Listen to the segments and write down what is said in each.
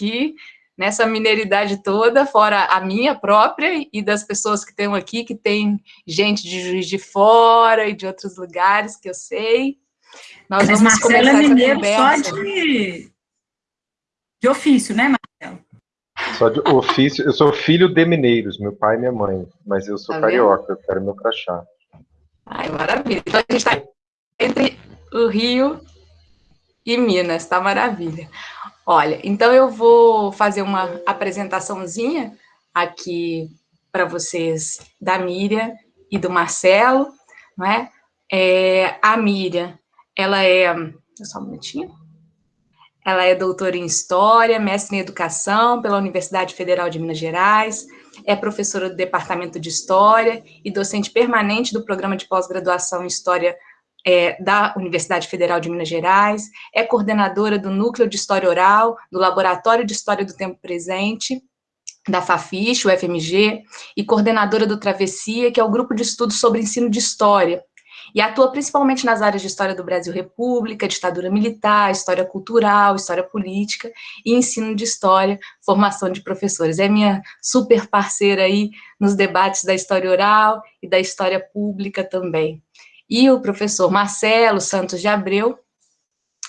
aqui, nessa mineiridade toda, fora a minha própria e das pessoas que estão aqui, que tem gente de Juiz de Fora e de outros lugares que eu sei. Nós Mas vamos Marcelo começar é mineiro só de, de ofício, né, Marcelo? Só de ofício, eu sou filho de mineiros, meu pai e minha mãe, mas eu sou tá carioca, eu quero meu crachá. Ai, maravilha. Então a gente está entre o Rio e Minas, tá maravilha. Olha, então eu vou fazer uma apresentaçãozinha aqui para vocês da Miriam e do Marcelo, não é? é a Miriam, ela é, só um minutinho, ela é doutora em História, mestre em Educação pela Universidade Federal de Minas Gerais, é professora do Departamento de História e docente permanente do Programa de Pós-Graduação em História é, da Universidade Federal de Minas Gerais, é coordenadora do Núcleo de História Oral, do Laboratório de História do Tempo Presente, da FAFISH, o FMG, e coordenadora do Travessia, que é o grupo de estudos sobre ensino de história, e atua principalmente nas áreas de História do Brasil República, ditadura militar, História cultural, História política e ensino de História, formação de professores. É minha super parceira aí nos debates da História Oral e da História Pública também e o professor Marcelo Santos de Abreu,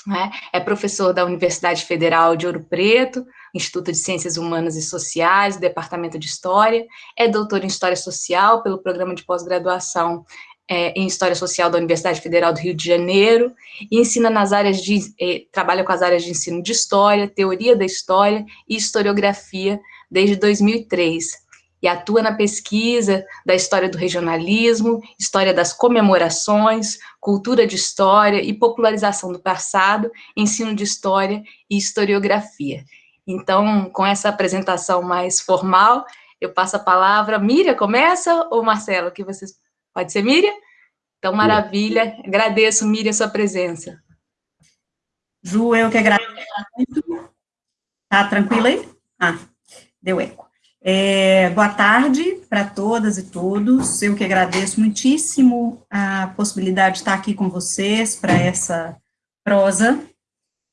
né, é professor da Universidade Federal de Ouro Preto, Instituto de Ciências Humanas e Sociais, Departamento de História, é doutor em História Social pelo Programa de Pós-Graduação é, em História Social da Universidade Federal do Rio de Janeiro, e ensina nas áreas de, eh, trabalha com as áreas de ensino de História, Teoria da História e Historiografia desde 2003, e atua na pesquisa da história do regionalismo, história das comemorações, cultura de história e popularização do passado, ensino de história e historiografia. Então, com essa apresentação mais formal, eu passo a palavra. Miriam, começa ou Marcelo? Que vocês pode ser Miriam? Então, maravilha. Agradeço, Miriam, a sua presença. Ju, eu que agradeço muito. Tá tranquila aí? Ah, deu eco. É, boa tarde para todas e todos. Eu que agradeço muitíssimo a possibilidade de estar aqui com vocês para essa prosa.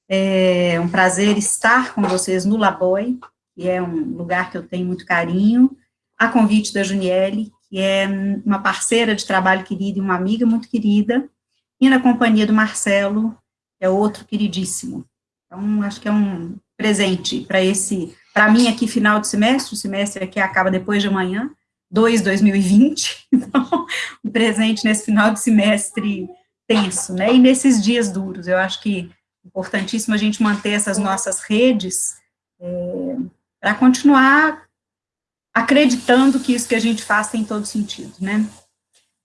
É um prazer estar com vocês no Laboi, que é um lugar que eu tenho muito carinho, a convite da Juniele, que é uma parceira de trabalho querida e uma amiga muito querida, e na companhia do Marcelo, que é outro queridíssimo. Então, acho que é um presente para esse para mim, aqui, final de semestre, o semestre aqui acaba depois de amanhã, 2 2020, então, um presente nesse final de semestre tenso, né, e nesses dias duros, eu acho que é importantíssimo a gente manter essas nossas redes é, para continuar acreditando que isso que a gente faz tem todo sentido, né.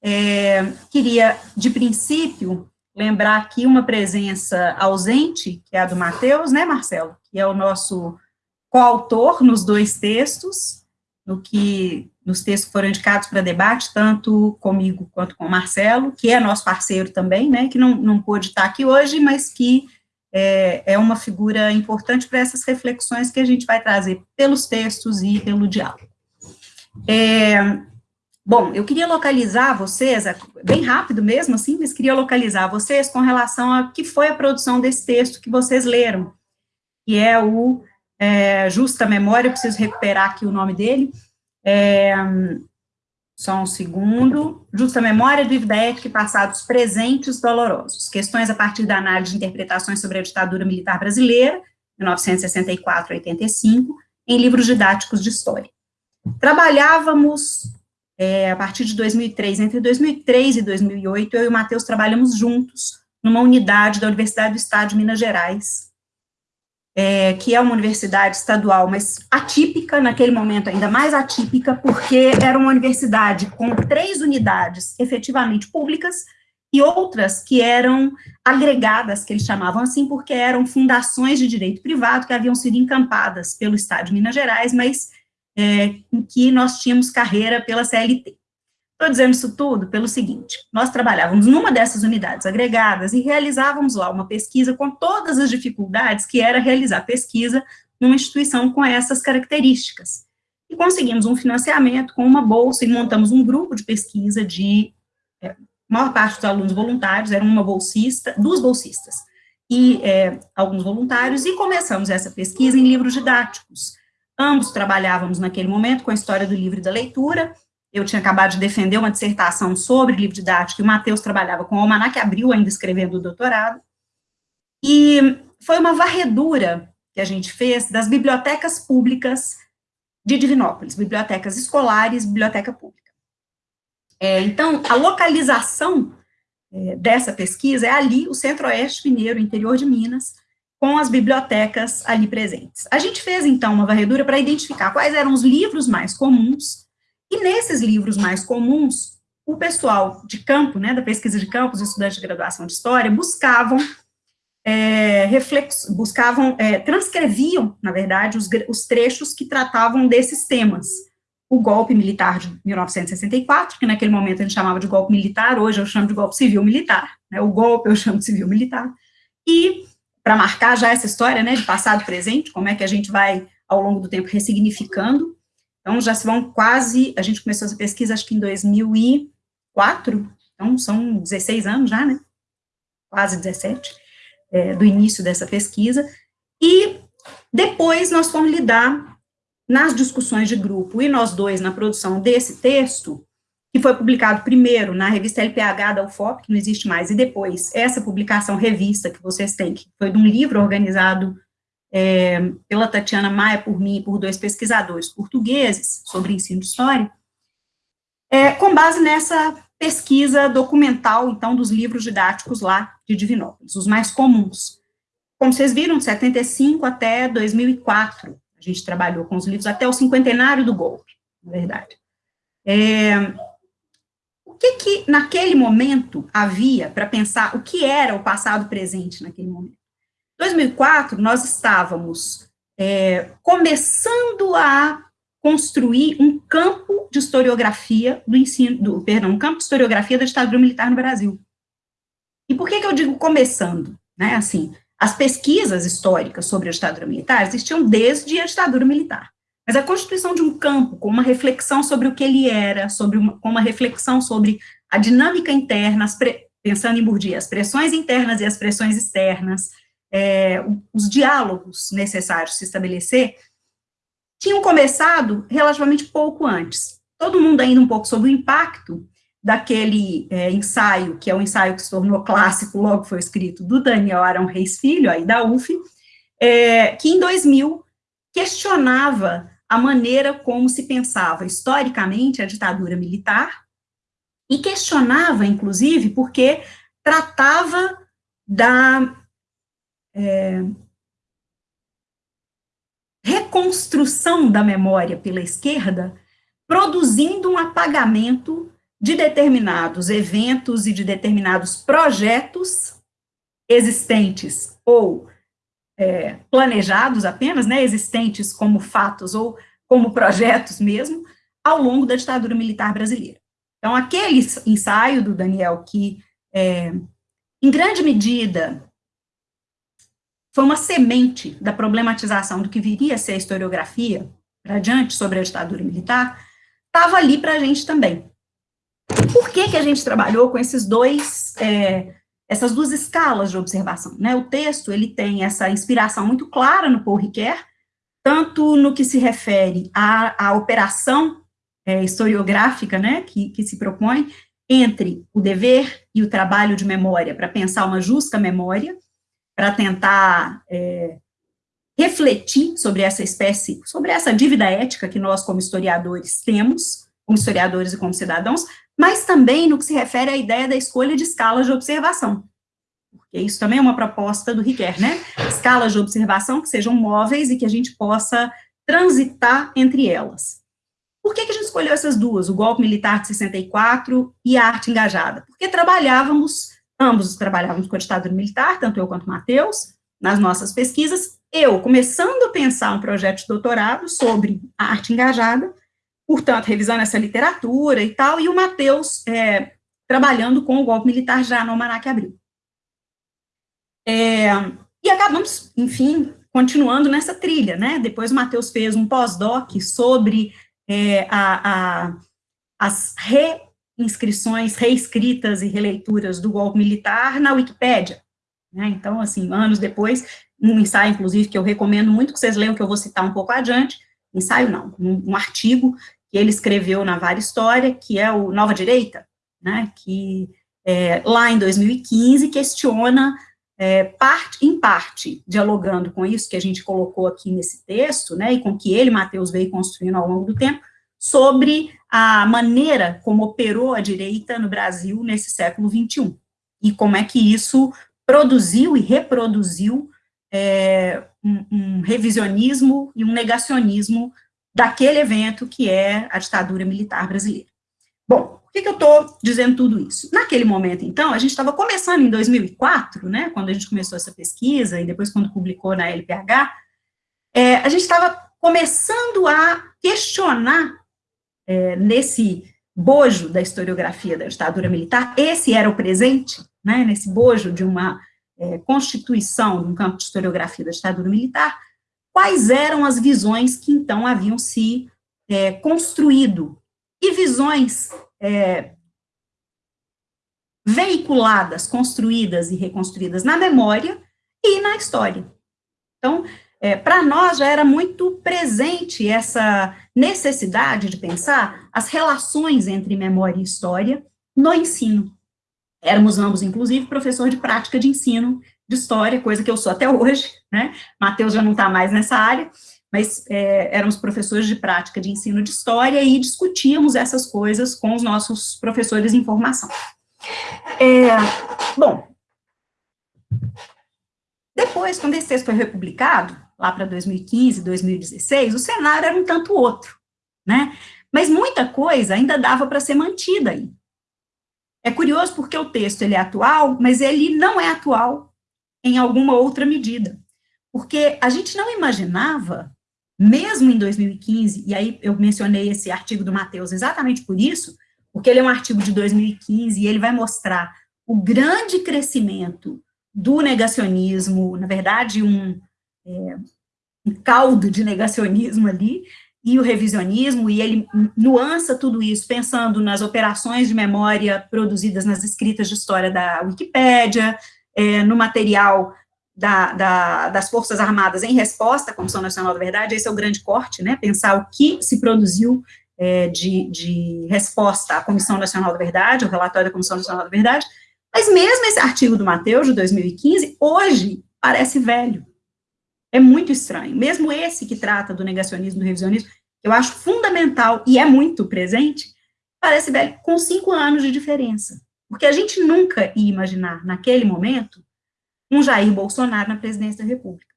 É, queria, de princípio, lembrar aqui uma presença ausente, que é a do Matheus, né, Marcelo, que é o nosso coautor nos dois textos, no que, nos textos que foram indicados para debate, tanto comigo quanto com o Marcelo, que é nosso parceiro também, né, que não, não pôde estar aqui hoje, mas que é, é uma figura importante para essas reflexões que a gente vai trazer pelos textos e pelo diálogo. É, bom, eu queria localizar vocês, bem rápido mesmo, assim, mas queria localizar vocês com relação a que foi a produção desse texto que vocês leram, que é o é, Justa Memória, preciso recuperar aqui o nome dele, é, só um segundo, Justa Memória, Dívida Ética e Passados Presentes Dolorosos, questões a partir da análise de interpretações sobre a ditadura militar brasileira, 1964 a 85, em livros didáticos de história. Trabalhávamos, é, a partir de 2003, entre 2003 e 2008, eu e o Matheus trabalhamos juntos numa unidade da Universidade do Estado de Minas Gerais, é, que é uma universidade estadual, mas atípica, naquele momento ainda mais atípica, porque era uma universidade com três unidades efetivamente públicas e outras que eram agregadas, que eles chamavam assim, porque eram fundações de direito privado que haviam sido encampadas pelo Estado de Minas Gerais, mas é, em que nós tínhamos carreira pela CLT. Estou dizendo isso tudo pelo seguinte, nós trabalhávamos numa dessas unidades agregadas e realizávamos lá uma pesquisa com todas as dificuldades que era realizar pesquisa numa instituição com essas características. E conseguimos um financiamento com uma bolsa e montamos um grupo de pesquisa de, é, maior parte dos alunos voluntários, eram uma bolsista, duas bolsistas, e é, alguns voluntários, e começamos essa pesquisa em livros didáticos. Ambos trabalhávamos naquele momento com a história do livro e da leitura, eu tinha acabado de defender uma dissertação sobre livro didático, e o Matheus trabalhava com o Almanac Abril, ainda escrevendo o doutorado, e foi uma varredura que a gente fez das bibliotecas públicas de Divinópolis, bibliotecas escolares, biblioteca pública. É, então, a localização é, dessa pesquisa é ali, o centro-oeste mineiro, interior de Minas, com as bibliotecas ali presentes. A gente fez, então, uma varredura para identificar quais eram os livros mais comuns, e nesses livros mais comuns, o pessoal de campo, né, da pesquisa de campo, os estudantes de graduação de História, buscavam é, buscavam, é, transcreviam, na verdade, os, os, trechos que tratavam desses temas. O golpe militar de 1964, que naquele momento a gente chamava de golpe militar, hoje eu chamo de golpe civil-militar, né, o golpe eu chamo de civil-militar, e para marcar já essa história, né, de passado presente, como é que a gente vai, ao longo do tempo, ressignificando, então já se vão quase, a gente começou essa pesquisa acho que em 2004, então são 16 anos já, né, quase 17, é, do início dessa pesquisa, e depois nós fomos lidar nas discussões de grupo, e nós dois na produção desse texto, que foi publicado primeiro na revista LPH da UFOP, que não existe mais, e depois essa publicação revista que vocês têm, que foi de um livro organizado é, pela Tatiana Maia, por mim e por dois pesquisadores portugueses sobre ensino de história, é, com base nessa pesquisa documental, então, dos livros didáticos lá de Divinópolis, os mais comuns. Como vocês viram, de 75 até 2004, a gente trabalhou com os livros até o cinquentenário do golpe, na verdade. É, o que que, naquele momento, havia para pensar o que era o passado presente naquele momento? Em 2004, nós estávamos é, começando a construir um campo de historiografia do ensino, do, perdão, um campo de historiografia da ditadura militar no Brasil. E por que, que eu digo começando? Né, assim, as pesquisas históricas sobre a ditadura militar existiam desde a ditadura militar. Mas a constituição de um campo com uma reflexão sobre o que ele era, sobre uma, com uma reflexão sobre a dinâmica interna, pre, pensando em Bourdieu, as pressões internas e as pressões externas, é, os diálogos necessários se estabelecer, tinham começado relativamente pouco antes. Todo mundo ainda um pouco sobre o impacto daquele é, ensaio, que é um ensaio que se tornou clássico, logo foi escrito, do Daniel Arão Reis Filho, aí da UF, é, que em 2000 questionava a maneira como se pensava historicamente a ditadura militar, e questionava, inclusive, porque tratava da é, reconstrução da memória pela esquerda, produzindo um apagamento de determinados eventos e de determinados projetos existentes ou é, planejados apenas, né, existentes como fatos ou como projetos mesmo, ao longo da ditadura militar brasileira. Então, aquele ensaio do Daniel, que, é, em grande medida, foi uma semente da problematização do que viria a ser a historiografia para diante sobre a ditadura militar, estava ali para a gente também. Por que, que a gente trabalhou com esses dois, é, essas duas escalas de observação? Né? O texto ele tem essa inspiração muito clara no Paul Ricoeur, tanto no que se refere à, à operação é, historiográfica né, que, que se propõe entre o dever e o trabalho de memória para pensar uma justa memória, para tentar é, refletir sobre essa espécie, sobre essa dívida ética que nós, como historiadores, temos, como historiadores e como cidadãos, mas também no que se refere à ideia da escolha de escalas de observação. Porque isso também é uma proposta do Riquet, né? Escalas de observação que sejam móveis e que a gente possa transitar entre elas. Por que, que a gente escolheu essas duas, o golpe militar de 64 e a arte engajada? Porque trabalhávamos Ambos trabalhávamos com a ditadura militar, tanto eu quanto o Matheus, nas nossas pesquisas. Eu começando a pensar um projeto de doutorado sobre a arte engajada, portanto, revisando essa literatura e tal, e o Matheus é, trabalhando com o golpe militar já no Almanac Abril. É, e acabamos, enfim, continuando nessa trilha, né? Depois o Matheus fez um pós-doc sobre é, a, a, as re inscrições reescritas e releituras do golpe militar na Wikipédia. Né? Então, assim, anos depois, um ensaio, inclusive, que eu recomendo muito que vocês leiam, que eu vou citar um pouco adiante, ensaio não, um, um artigo que ele escreveu na Vara História, que é o Nova Direita, né, que é, lá em 2015 questiona, é, parte, em parte, dialogando com isso que a gente colocou aqui nesse texto, né, e com que ele, Matheus, veio construindo ao longo do tempo, sobre a maneira como operou a direita no Brasil nesse século XXI, e como é que isso produziu e reproduziu é, um, um, revisionismo e um negacionismo daquele evento que é a ditadura militar brasileira. Bom, por que, que eu estou dizendo tudo isso? Naquele momento, então, a gente estava começando em 2004, né, quando a gente começou essa pesquisa, e depois quando publicou na LPH, é, a gente estava começando a questionar é, nesse bojo da historiografia da ditadura militar, esse era o presente, né, nesse bojo de uma é, constituição de um campo de historiografia da ditadura militar, quais eram as visões que então haviam se é, construído, e visões é, veiculadas, construídas e reconstruídas na memória e na história. Então, é, para nós já era muito presente essa necessidade de pensar as relações entre memória e história no ensino. Éramos ambos, inclusive, professor de prática de ensino de história, coisa que eu sou até hoje, né? Matheus já não está mais nessa área, mas é, éramos professores de prática de ensino de história e discutíamos essas coisas com os nossos professores em formação. É, bom, depois, quando esse texto foi republicado, lá para 2015, 2016, o cenário era um tanto outro, né? Mas muita coisa ainda dava para ser mantida aí. É curioso porque o texto ele é atual, mas ele não é atual em alguma outra medida. Porque a gente não imaginava, mesmo em 2015, e aí eu mencionei esse artigo do Matheus exatamente por isso, porque ele é um artigo de 2015 e ele vai mostrar o grande crescimento do negacionismo, na verdade, um, é, caldo de negacionismo ali, e o revisionismo, e ele nuança tudo isso, pensando nas operações de memória produzidas nas escritas de história da Wikipédia, é, no material da, da, das Forças Armadas em resposta à Comissão Nacional da Verdade, esse é o grande corte, né, pensar o que se produziu é, de, de resposta à Comissão Nacional da Verdade, o relatório da Comissão Nacional da Verdade, mas mesmo esse artigo do Mateus, de 2015, hoje parece velho, é muito estranho. Mesmo esse que trata do negacionismo, do revisionismo, eu acho fundamental e é muito presente, parece velho, com cinco anos de diferença. Porque a gente nunca ia imaginar, naquele momento, um Jair Bolsonaro na presidência da República.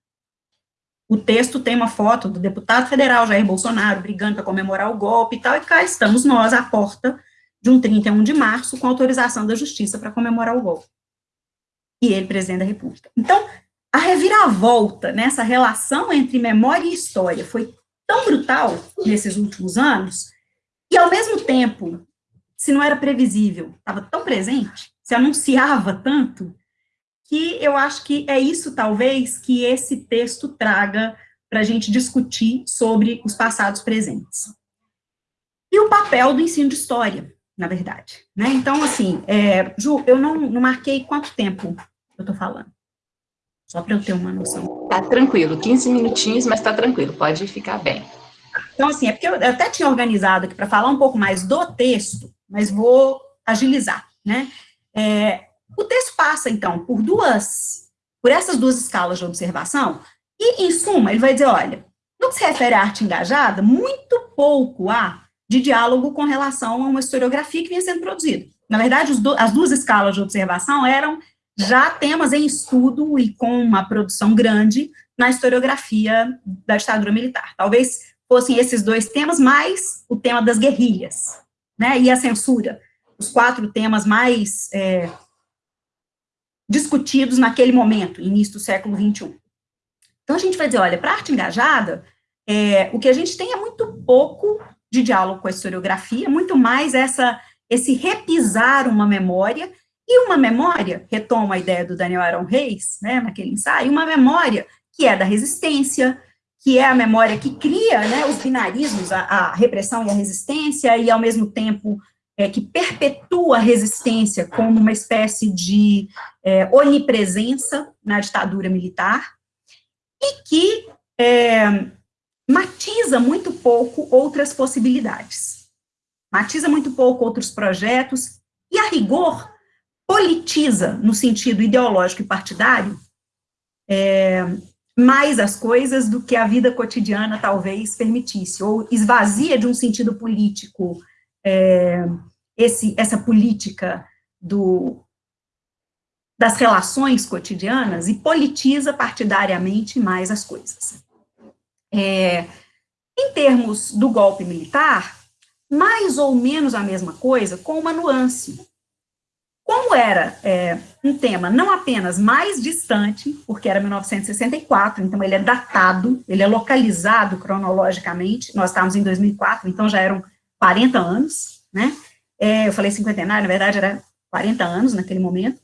O texto tem uma foto do deputado federal Jair Bolsonaro brigando para comemorar o golpe e tal, e cá estamos nós à porta de um 31 de março com autorização da justiça para comemorar o golpe. E ele, presidente da República. Então, a reviravolta nessa relação entre memória e história foi tão brutal nesses últimos anos, e ao mesmo tempo, se não era previsível, estava tão presente, se anunciava tanto, que eu acho que é isso, talvez, que esse texto traga para a gente discutir sobre os passados presentes. E o papel do ensino de história, na verdade. Né? Então, assim, é, Ju, eu não, não marquei quanto tempo eu estou falando. Só para eu ter uma noção. Tá tranquilo, 15 minutinhos, mas tá tranquilo, pode ficar bem. Então, assim, é porque eu até tinha organizado aqui para falar um pouco mais do texto, mas vou agilizar, né? É, o texto passa, então, por duas, por essas duas escalas de observação, e, em suma, ele vai dizer, olha, no que se refere à arte engajada, muito pouco há de diálogo com relação a uma historiografia que vinha sendo produzida. Na verdade, do, as duas escalas de observação eram já temas em estudo e com uma produção grande na historiografia da ditadura militar. Talvez fossem esses dois temas, mais o tema das guerrilhas, né, e a censura, os quatro temas mais é, discutidos naquele momento, início do século XXI. Então, a gente vai dizer, olha, para a arte engajada, é, o que a gente tem é muito pouco de diálogo com a historiografia, muito mais essa, esse repisar uma memória e uma memória, retomo a ideia do Daniel Aaron Reis, né, naquele ensaio, uma memória que é da resistência, que é a memória que cria né, os binarismos, a, a, repressão e a resistência, e ao mesmo tempo é, que perpetua a resistência como uma espécie de é, onipresença na ditadura militar, e que é, matiza muito pouco outras possibilidades, matiza muito pouco outros projetos, e a rigor politiza, no sentido ideológico e partidário, é, mais as coisas do que a vida cotidiana talvez permitisse, ou esvazia de um sentido político é, esse, essa política do, das relações cotidianas e politiza partidariamente mais as coisas. É, em termos do golpe militar, mais ou menos a mesma coisa, com uma nuance. Como era é, um tema não apenas mais distante, porque era 1964, então ele é datado, ele é localizado cronologicamente, nós estávamos em 2004, então já eram 40 anos, né? É, eu falei cinquentenário, na verdade era 40 anos naquele momento,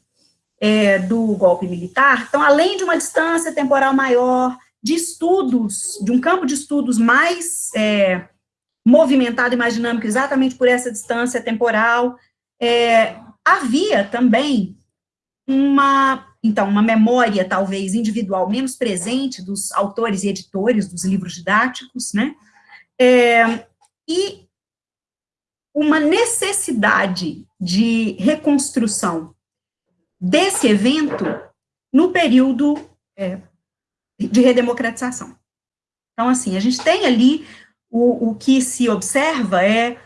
é, do golpe militar. Então, além de uma distância temporal maior, de estudos, de um campo de estudos mais é, movimentado e mais dinâmico, exatamente por essa distância temporal, é, havia também uma, então, uma memória, talvez, individual menos presente dos autores e editores dos livros didáticos, né, é, e uma necessidade de reconstrução desse evento no período é, de redemocratização. Então, assim, a gente tem ali, o, o que se observa é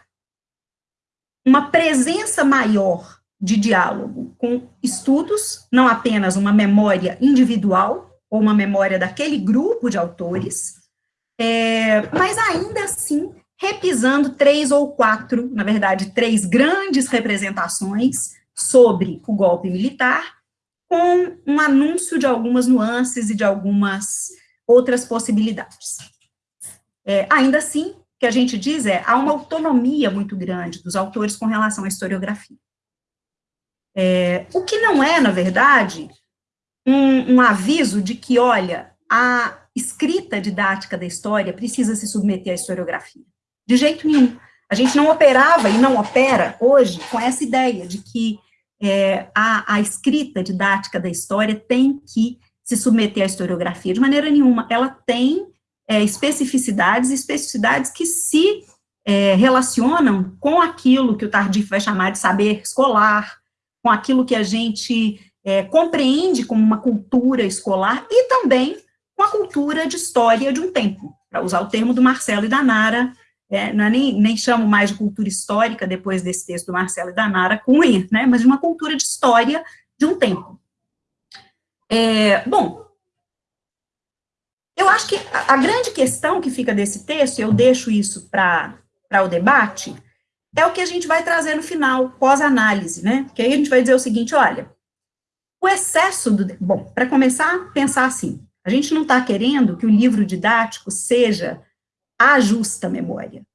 uma presença maior de diálogo com estudos, não apenas uma memória individual, ou uma memória daquele grupo de autores, é, mas ainda assim repisando três ou quatro, na verdade, três grandes representações sobre o golpe militar, com um anúncio de algumas nuances e de algumas outras possibilidades. É, ainda assim, o que a gente diz é, há uma autonomia muito grande dos autores com relação à historiografia. É, o que não é, na verdade, um, um aviso de que, olha, a escrita didática da história precisa se submeter à historiografia. De jeito nenhum. A gente não operava e não opera hoje com essa ideia de que é, a, a escrita didática da história tem que se submeter à historiografia, de maneira nenhuma. Ela tem é, especificidades, especificidades que se é, relacionam com aquilo que o Tardif vai chamar de saber escolar, com aquilo que a gente é, compreende como uma cultura escolar, e também com a cultura de história de um tempo, para usar o termo do Marcelo e da Nara, é, é nem, nem chamo mais de cultura histórica, depois desse texto do Marcelo e da Nara, E, né, mas de uma cultura de história de um tempo. É, bom, eu acho que a, a grande questão que fica desse texto, eu deixo isso para o debate, é o que a gente vai trazer no final, pós-análise, né, que aí a gente vai dizer o seguinte, olha, o excesso do... Bom, para começar, pensar assim, a gente não está querendo que o livro didático seja a justa memória.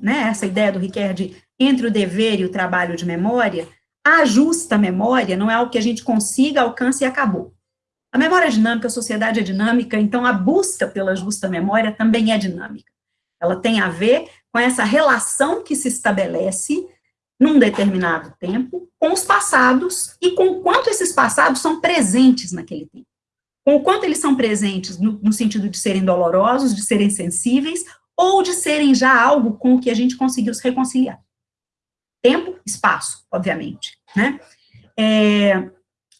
Né, essa ideia do Riquet entre o dever e o trabalho de memória, a justa memória não é algo que a gente consiga, alcance e acabou. A memória é dinâmica, a sociedade é dinâmica, então a busca pela justa memória também é dinâmica. Ela tem a ver com essa relação que se estabelece num determinado tempo com os passados e com quanto esses passados são presentes naquele tempo com quanto eles são presentes no, no, sentido de serem dolorosos, de serem sensíveis, ou de serem já algo com o que a gente conseguiu se reconciliar. Tempo, espaço, obviamente, né? É,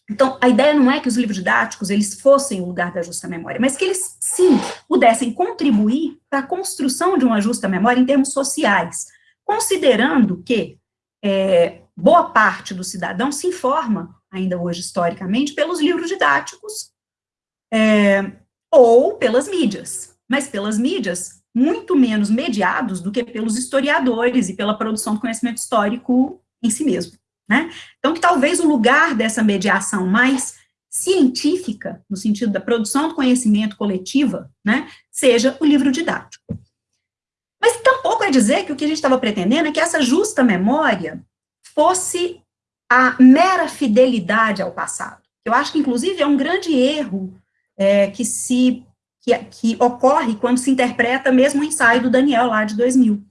então, a ideia não é que os livros didáticos, eles fossem o lugar da justa memória, mas que eles, sim, pudessem contribuir para a construção de uma justa memória em termos sociais, considerando que é, boa parte do cidadão se informa, ainda hoje historicamente, pelos livros didáticos, é, ou pelas mídias, mas pelas mídias muito menos mediados do que pelos historiadores e pela produção do conhecimento histórico em si mesmo, né? Então, que talvez o lugar dessa mediação mais científica, no sentido da produção do conhecimento coletiva, né, seja o livro didático. Mas tampouco é dizer que o que a gente estava pretendendo é que essa justa memória fosse a mera fidelidade ao passado. Eu acho que, inclusive, é um grande erro é, que se que, que, ocorre quando se interpreta mesmo o ensaio do Daniel lá de 2000.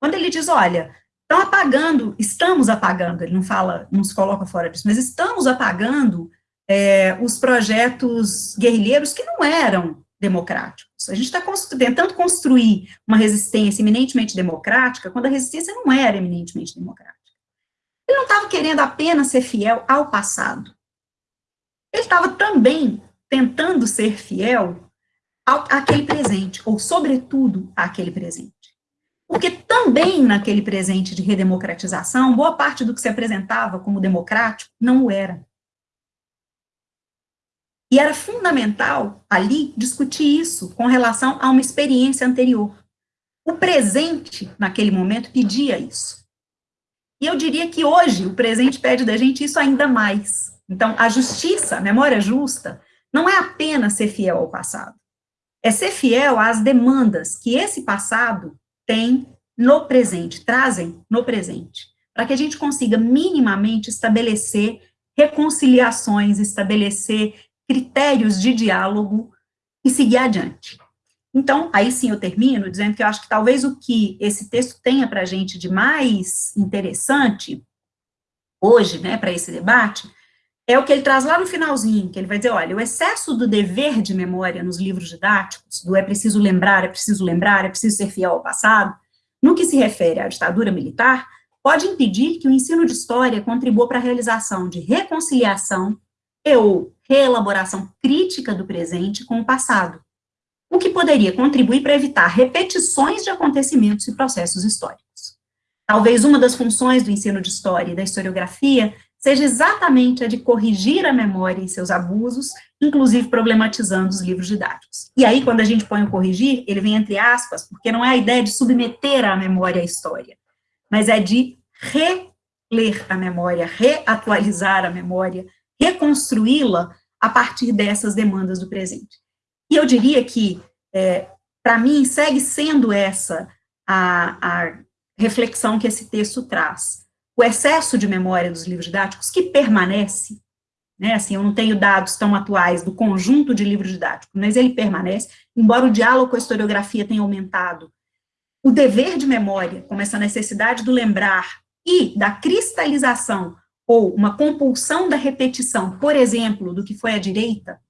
Quando ele diz, olha, estão apagando, estamos apagando, ele não fala, não se coloca fora disso, mas estamos apagando é, os projetos guerrilheiros que não eram democráticos. A gente está constru tentando construir uma resistência eminentemente democrática, quando a resistência não era eminentemente democrática. Ele não estava querendo apenas ser fiel ao passado. Ele estava também tentando ser fiel ao, àquele presente, ou sobretudo àquele presente. Porque também naquele presente de redemocratização, boa parte do que se apresentava como democrático não o era. E era fundamental ali discutir isso com relação a uma experiência anterior. O presente, naquele momento, pedia isso. E eu diria que hoje o presente pede da gente isso ainda mais. Então, a justiça, a memória justa, não é apenas ser fiel ao passado. É ser fiel às demandas que esse passado tem no presente, trazem no presente, para que a gente consiga minimamente estabelecer reconciliações, estabelecer critérios de diálogo e seguir adiante. Então, aí sim eu termino dizendo que eu acho que talvez o que esse texto tenha para a gente de mais interessante hoje, né, para esse debate, é o que ele traz lá no finalzinho, que ele vai dizer, olha, o excesso do dever de memória nos livros didáticos, do é preciso lembrar, é preciso lembrar, é preciso ser fiel ao passado, no que se refere à ditadura militar, pode impedir que o ensino de história contribua para a realização de reconciliação e ou reelaboração crítica do presente com o passado, o que poderia contribuir para evitar repetições de acontecimentos e processos históricos. Talvez uma das funções do ensino de história e da historiografia seja exatamente a de corrigir a memória em seus abusos, inclusive problematizando os livros didáticos. E aí, quando a gente põe o corrigir, ele vem entre aspas, porque não é a ideia de submeter a memória à história, mas é de reler a memória, reatualizar a memória, reconstruí-la a partir dessas demandas do presente. E eu diria que, é, para mim, segue sendo essa a, a reflexão que esse texto traz. O excesso de memória dos livros didáticos, que permanece, né, assim, eu não tenho dados tão atuais do conjunto de livros didáticos, mas ele permanece, embora o diálogo com a historiografia tenha aumentado, o dever de memória, como essa necessidade do lembrar e da cristalização ou uma compulsão da repetição, por exemplo, do que foi a direita,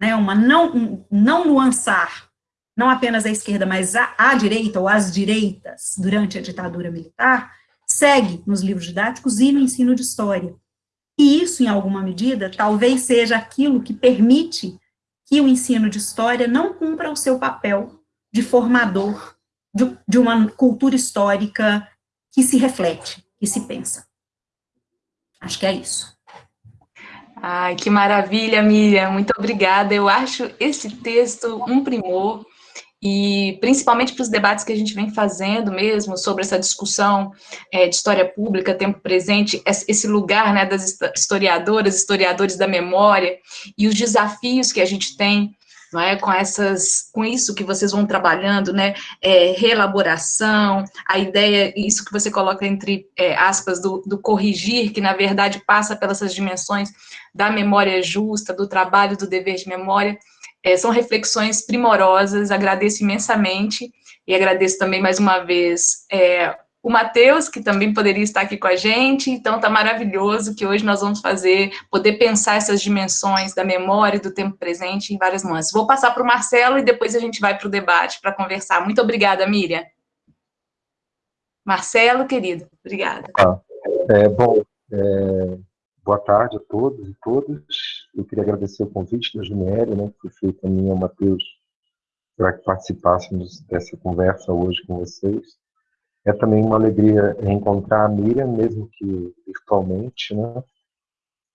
né, uma não, um, não nuançar, não apenas a esquerda, mas a, a direita ou as direitas durante a ditadura militar, segue nos livros didáticos e no ensino de história. E isso, em alguma medida, talvez seja aquilo que permite que o ensino de história não cumpra o seu papel de formador de, de uma cultura histórica que se reflete, que se pensa. Acho que é isso. Ai, que maravilha, Miriam, muito obrigada. Eu acho esse texto um primor, e principalmente para os debates que a gente vem fazendo mesmo, sobre essa discussão é, de história pública, tempo presente, esse lugar né, das historiadoras, historiadores da memória, e os desafios que a gente tem não é? com, essas, com isso que vocês vão trabalhando, né? É, reelaboração, a ideia, isso que você coloca entre é, aspas, do, do, corrigir, que na verdade passa pelas dimensões da memória justa, do trabalho, do dever de memória, é, são reflexões primorosas, agradeço imensamente, e agradeço também mais uma vez é, o Matheus, que também poderia estar aqui com a gente, então está maravilhoso que hoje nós vamos fazer, poder pensar essas dimensões da memória e do tempo presente em várias nuances. Vou passar para o Marcelo e depois a gente vai para o debate para conversar. Muito obrigada, Miriam. Marcelo, querido, obrigada. Ah, é, bom, é, boa tarde a todos e todas. Eu queria agradecer o convite da Juniere, né, que foi feito a mim e ao Matheus, para que participássemos dessa conversa hoje com vocês. É também uma alegria reencontrar a Miriam, mesmo que virtualmente, né?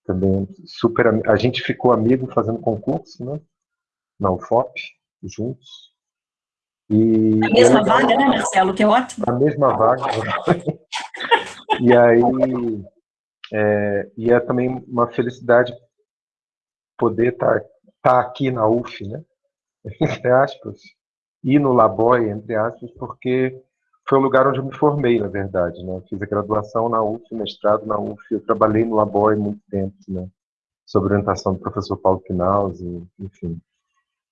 Também super. A gente ficou amigo fazendo concurso, né? Na UFOP, juntos. E, a mesma vaga, né, Marcelo? Que é ótimo. A mesma vaga. e aí. É, e é também uma felicidade poder estar tá, tá aqui na UF, né? Entre aspas. E no Laboy, entre aspas, porque foi o lugar onde eu me formei, na verdade, né? Fiz a graduação na UF, mestrado na UF, eu trabalhei no Labore muito tempo, né? Sob orientação do professor Paulo Quinaus, enfim.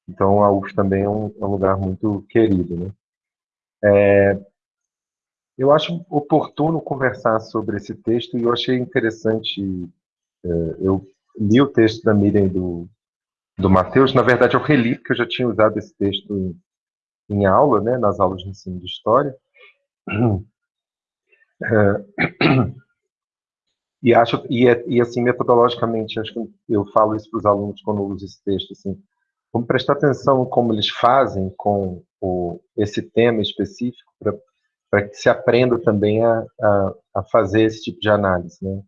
Então, a UF também é um, é um lugar muito querido, né? É, eu acho oportuno conversar sobre esse texto e eu achei interessante. É, eu li o texto da Miriam do, do Matheus, na verdade eu reli, porque eu já tinha usado esse texto em, em aula, né, nas aulas de ensino de história. É, e acho e, é, e assim metodologicamente acho que eu falo isso para os alunos quando eu uso esse texto assim vamos prestar atenção como eles fazem com o, esse tema específico para que se aprenda também a, a, a, fazer esse tipo de análise né,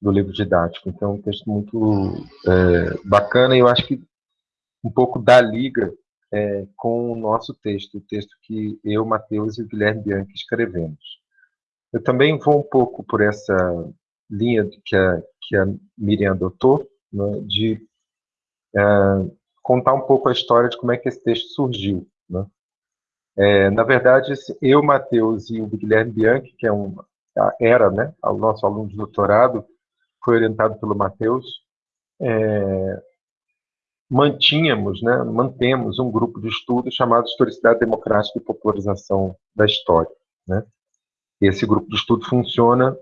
do livro didático. Então, é um texto muito é, bacana e eu acho que um pouco da liga é, com o nosso texto, o texto que eu, Matheus e o Guilherme Bianchi escrevemos. Eu também vou um pouco por essa linha que a, que a Miriam adotou, né, de é, contar um pouco a história de como é que esse texto surgiu. Né? É, na verdade, eu, Matheus e o Guilherme Bianchi, que é um, era né, o nosso aluno de doutorado, foi orientado pelo Matheus, é, mantínhamos, né, mantemos um grupo de estudo chamado Historicidade Democrática e Popularização da História. Né? Esse grupo de estudo funciona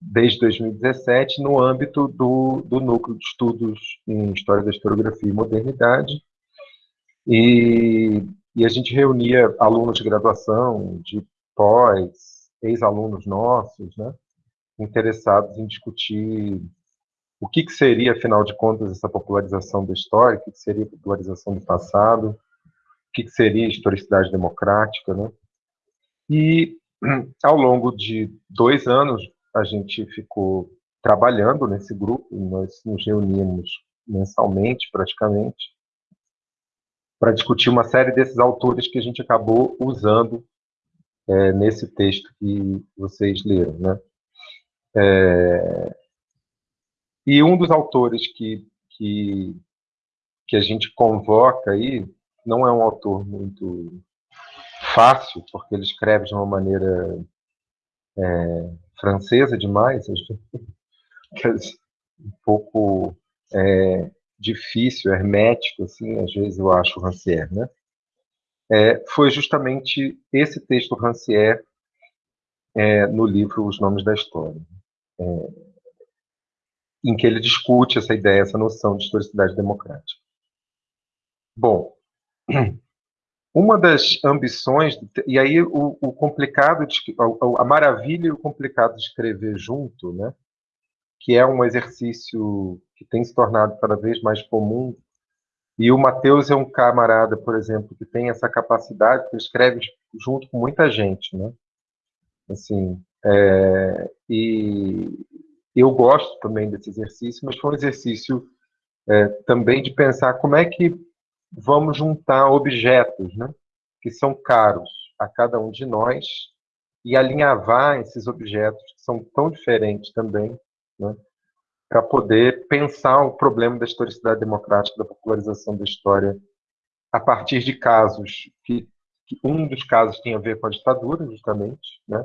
desde 2017 no âmbito do, do Núcleo de Estudos em História da Historiografia e Modernidade, e e a gente reunia alunos de graduação, de pós, ex-alunos nossos, né, interessados em discutir o que, que, seria, afinal de contas, essa popularização da história, o que, que seria popularização do passado, o que, que seria historicidade democrática, né? E ao longo de dois anos a gente ficou trabalhando nesse grupo, nós nos reuníamos mensalmente, praticamente, para discutir uma série desses autores que a gente acabou usando é, nesse texto que vocês leram. Né? É, e um dos autores que, que, que a gente convoca aí não é um autor muito fácil, porque ele escreve de uma maneira é, francesa demais, um pouco é, difícil, hermético, assim, às vezes eu acho, Rancière, né? É, foi justamente esse texto Rancière é, no livro Os Nomes da História, em que ele discute essa ideia, essa noção de historicidade democrática. Bom, uma das ambições, e aí o, o complicado, de, a, a maravilha e o complicado de escrever junto, né, que é um exercício que tem se tornado cada vez mais comum. E o Matheus é um camarada, por exemplo, que tem essa capacidade, que escreve junto com muita gente, né? Assim, é, e eu gosto também desse exercício, mas foi um exercício é, também de pensar como é que vamos juntar objetos, né? Que são caros a cada um de nós e alinhavar esses objetos que são tão diferentes também né, para poder pensar o problema da historicidade democrática, da popularização da história, a partir de casos que, que um dos casos tem a ver com a ditadura, justamente, né,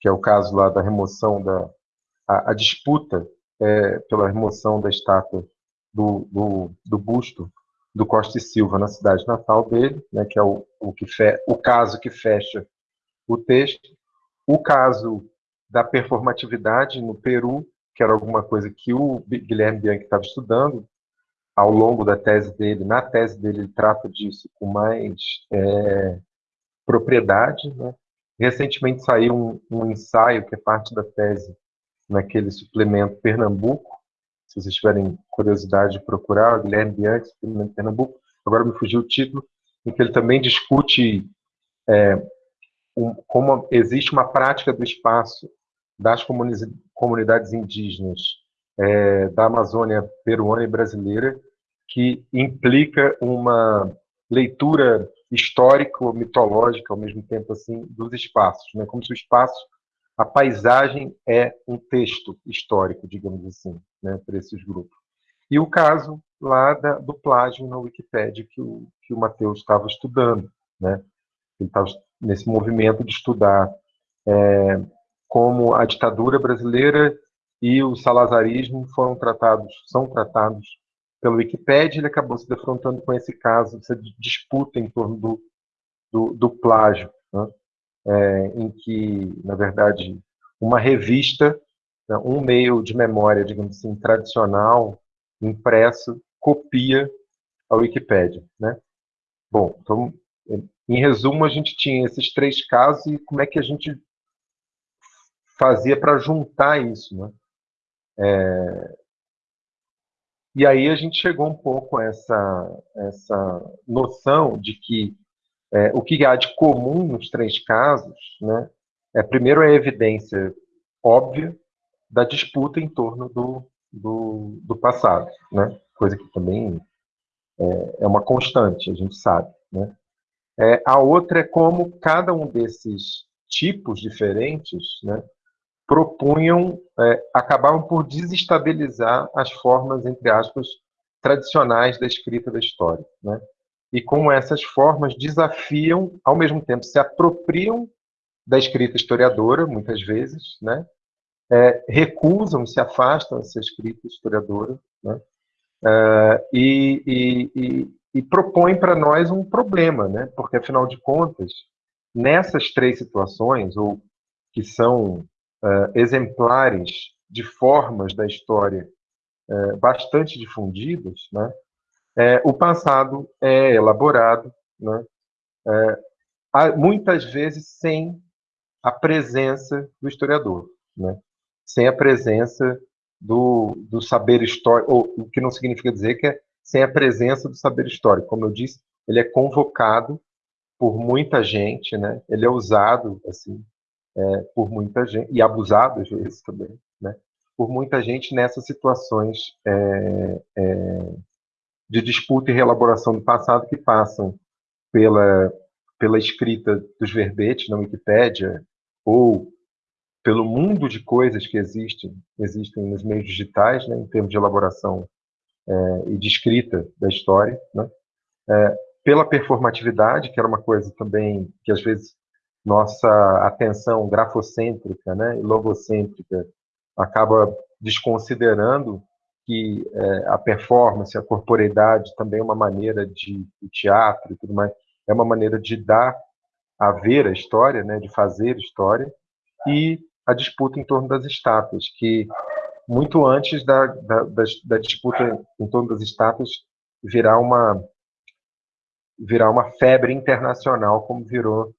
que é o caso lá da remoção da a, a disputa é, pela remoção da estátua do, do, do, busto do Costa e Silva na cidade natal dele, né, que é o, o, que fe, o caso que fecha o texto, o caso da performatividade no Peru, que era alguma coisa que o Guilherme Bianchi estava estudando ao longo da tese dele. Na tese dele, ele trata disso com mais é, propriedade. Né? Recentemente saiu um, um, ensaio, que é parte da tese, naquele suplemento Pernambuco. Se vocês tiverem curiosidade de procurar, Guilherme Bianchi, suplemento Pernambuco. Agora me fugiu o título, em que ele também discute é, um, como existe uma prática do espaço das comunidades indígenas é, da Amazônia peruana e brasileira, que implica uma leitura histórico-mitológica, ao mesmo tempo, assim, dos espaços, né? como se o espaço, a paisagem é um texto histórico, digamos assim, né, para esses grupos. E o caso lá da, do plágio na Wikipédia que o, que o Matheus estava estudando, né? Ele estava nesse movimento de estudar é, como a ditadura brasileira e o salazarismo foram tratados, são tratados pelo Wikipedia, ele acabou se defrontando com esse caso, essa disputa em torno do, do, do plágio. Né? é, em que, na verdade, uma revista, né, um meio de memória, digamos assim, tradicional, impresso, copia a Wikipédia, né? Bom, então, em resumo, a gente tinha esses três casos e como é que a gente fazia para juntar isso, né? É... E aí a gente chegou um pouco a essa, essa noção de que é, o que há de comum nos três casos, né, é primeiro a evidência óbvia da disputa em torno do, do, do passado, né, coisa que também é, é, uma constante, a gente sabe. Né. É, a outra é como cada um desses tipos diferentes né, propunham, é, acabavam por desestabilizar as formas, entre aspas, tradicionais da escrita da história. Né e como essas formas desafiam, ao mesmo tempo, se apropriam da escrita historiadora, muitas vezes, né? É, recusam, se afastam dessa escrita historiadora, né? É, e, e, e, e propõem para nós um problema, né? porque, afinal de contas, nessas três situações, ou que são é, exemplares de formas da história é, bastante difundidas, né? é, o passado é elaborado, né, é, muitas vezes sem a presença do historiador, né, sem a presença do, do saber histórico, ou, o que não significa dizer que é sem a presença do saber histórico. Como eu disse, ele é convocado por muita gente, né, ele é usado assim é, por muita gente, e abusado às vezes também, né, por muita gente nessas situações é, é, de disputa e reelaboração do passado que passam pela, pela escrita dos verbetes na Wikipédia ou pelo mundo de coisas que existem, existem nos meios digitais, né, em termos de elaboração é, e de escrita da história, né, é, pela performatividade, que era uma coisa também que às vezes nossa atenção grafocêntrica né, e logocêntrica acaba desconsiderando que é, a performance, a corporeidade também é uma maneira de, de teatro e tudo mais, é uma maneira de dar a ver a história, né, de fazer história, e a disputa em torno das estátuas, que muito antes da, da, da, da disputa em torno das estátuas virar uma virar uma febre internacional, como virou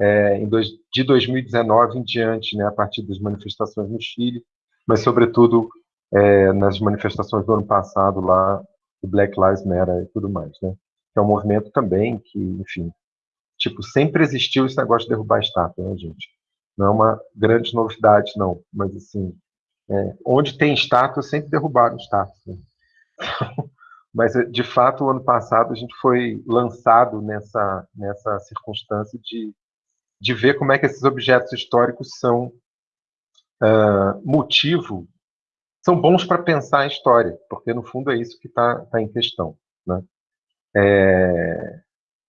é, dois, de 2019 em diante, né, a partir das manifestações no Chile, mas sobretudo é, nas manifestações do ano passado lá, do Black Lives Matter e tudo mais, né? É um movimento também que, enfim, tipo, sempre existiu esse negócio de derrubar a estátua, né, gente? Não é uma grande novidade, não, mas assim, é, onde tem estátua, sempre derrubaram estátua. Né? mas, de fato, o ano passado a gente foi lançado nessa, nessa circunstância de, de ver como é que esses objetos históricos são uh, motivo são bons para pensar a história, porque no fundo é isso que está tá em questão. Né? É,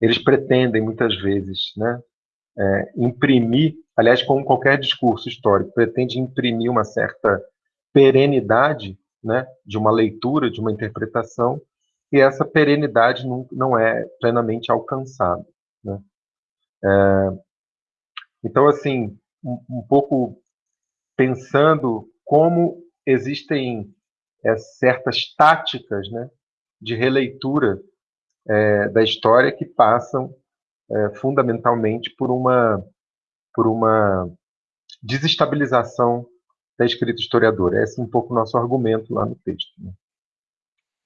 eles pretendem muitas vezes né, é, imprimir, aliás, como qualquer discurso histórico, pretende imprimir uma certa perenidade né, de uma leitura, de uma interpretação, e essa perenidade não, não é plenamente alcançada. Né? É, então, assim, um, um pouco pensando como existem é, certas táticas né, de releitura é, da história que passam é, fundamentalmente por uma, por uma desestabilização da escrita historiadora. Esse é um pouco o nosso argumento lá no texto. Né?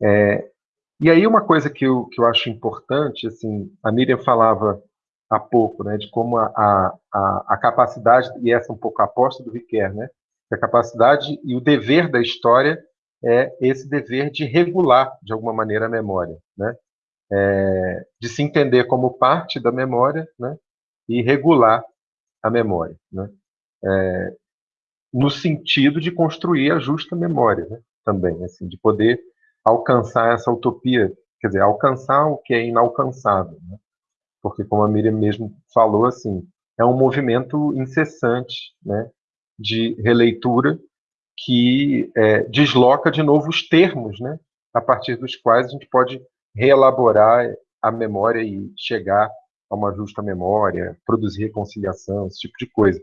É, e aí uma coisa que eu, que eu acho importante, assim, a Miriam falava há pouco, né, de como a, a, a capacidade, e essa é um pouco a aposta do Riquet, né, a capacidade e o dever da história é esse dever de regular, de alguma maneira, a memória, né? É, de se entender como parte da memória, né? E regular a memória, né? É, no sentido de construir a justa memória, né? Também, assim, de poder alcançar essa utopia, quer dizer, alcançar o que é inalcançável, né? Porque, como a Miriam mesmo falou, assim, é um movimento incessante, né? de releitura que é, desloca de novo os termos, né, a partir dos quais a gente pode reelaborar a memória e chegar a uma justa memória, produzir reconciliação, esse tipo de coisa.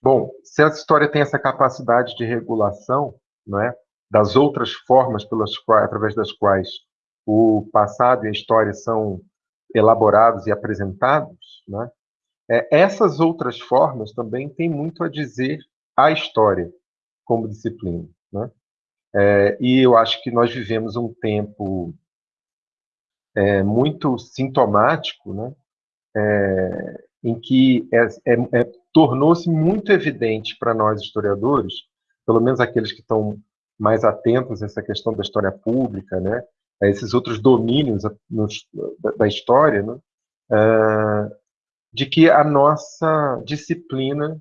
Bom, se essa história tem essa capacidade de regulação, não é, das outras formas pelas quais, através das quais o passado e a história são elaborados e apresentados, né, é, essas outras formas também têm muito a dizer à história como disciplina. Né? É, e eu acho que nós vivemos um tempo é, muito sintomático, né? É, em que é, é, tornou-se muito evidente para nós historiadores, pelo menos aqueles que estão mais atentos a essa questão da história pública, né? A esses outros domínios da, história, né? Uh, de que a nossa disciplina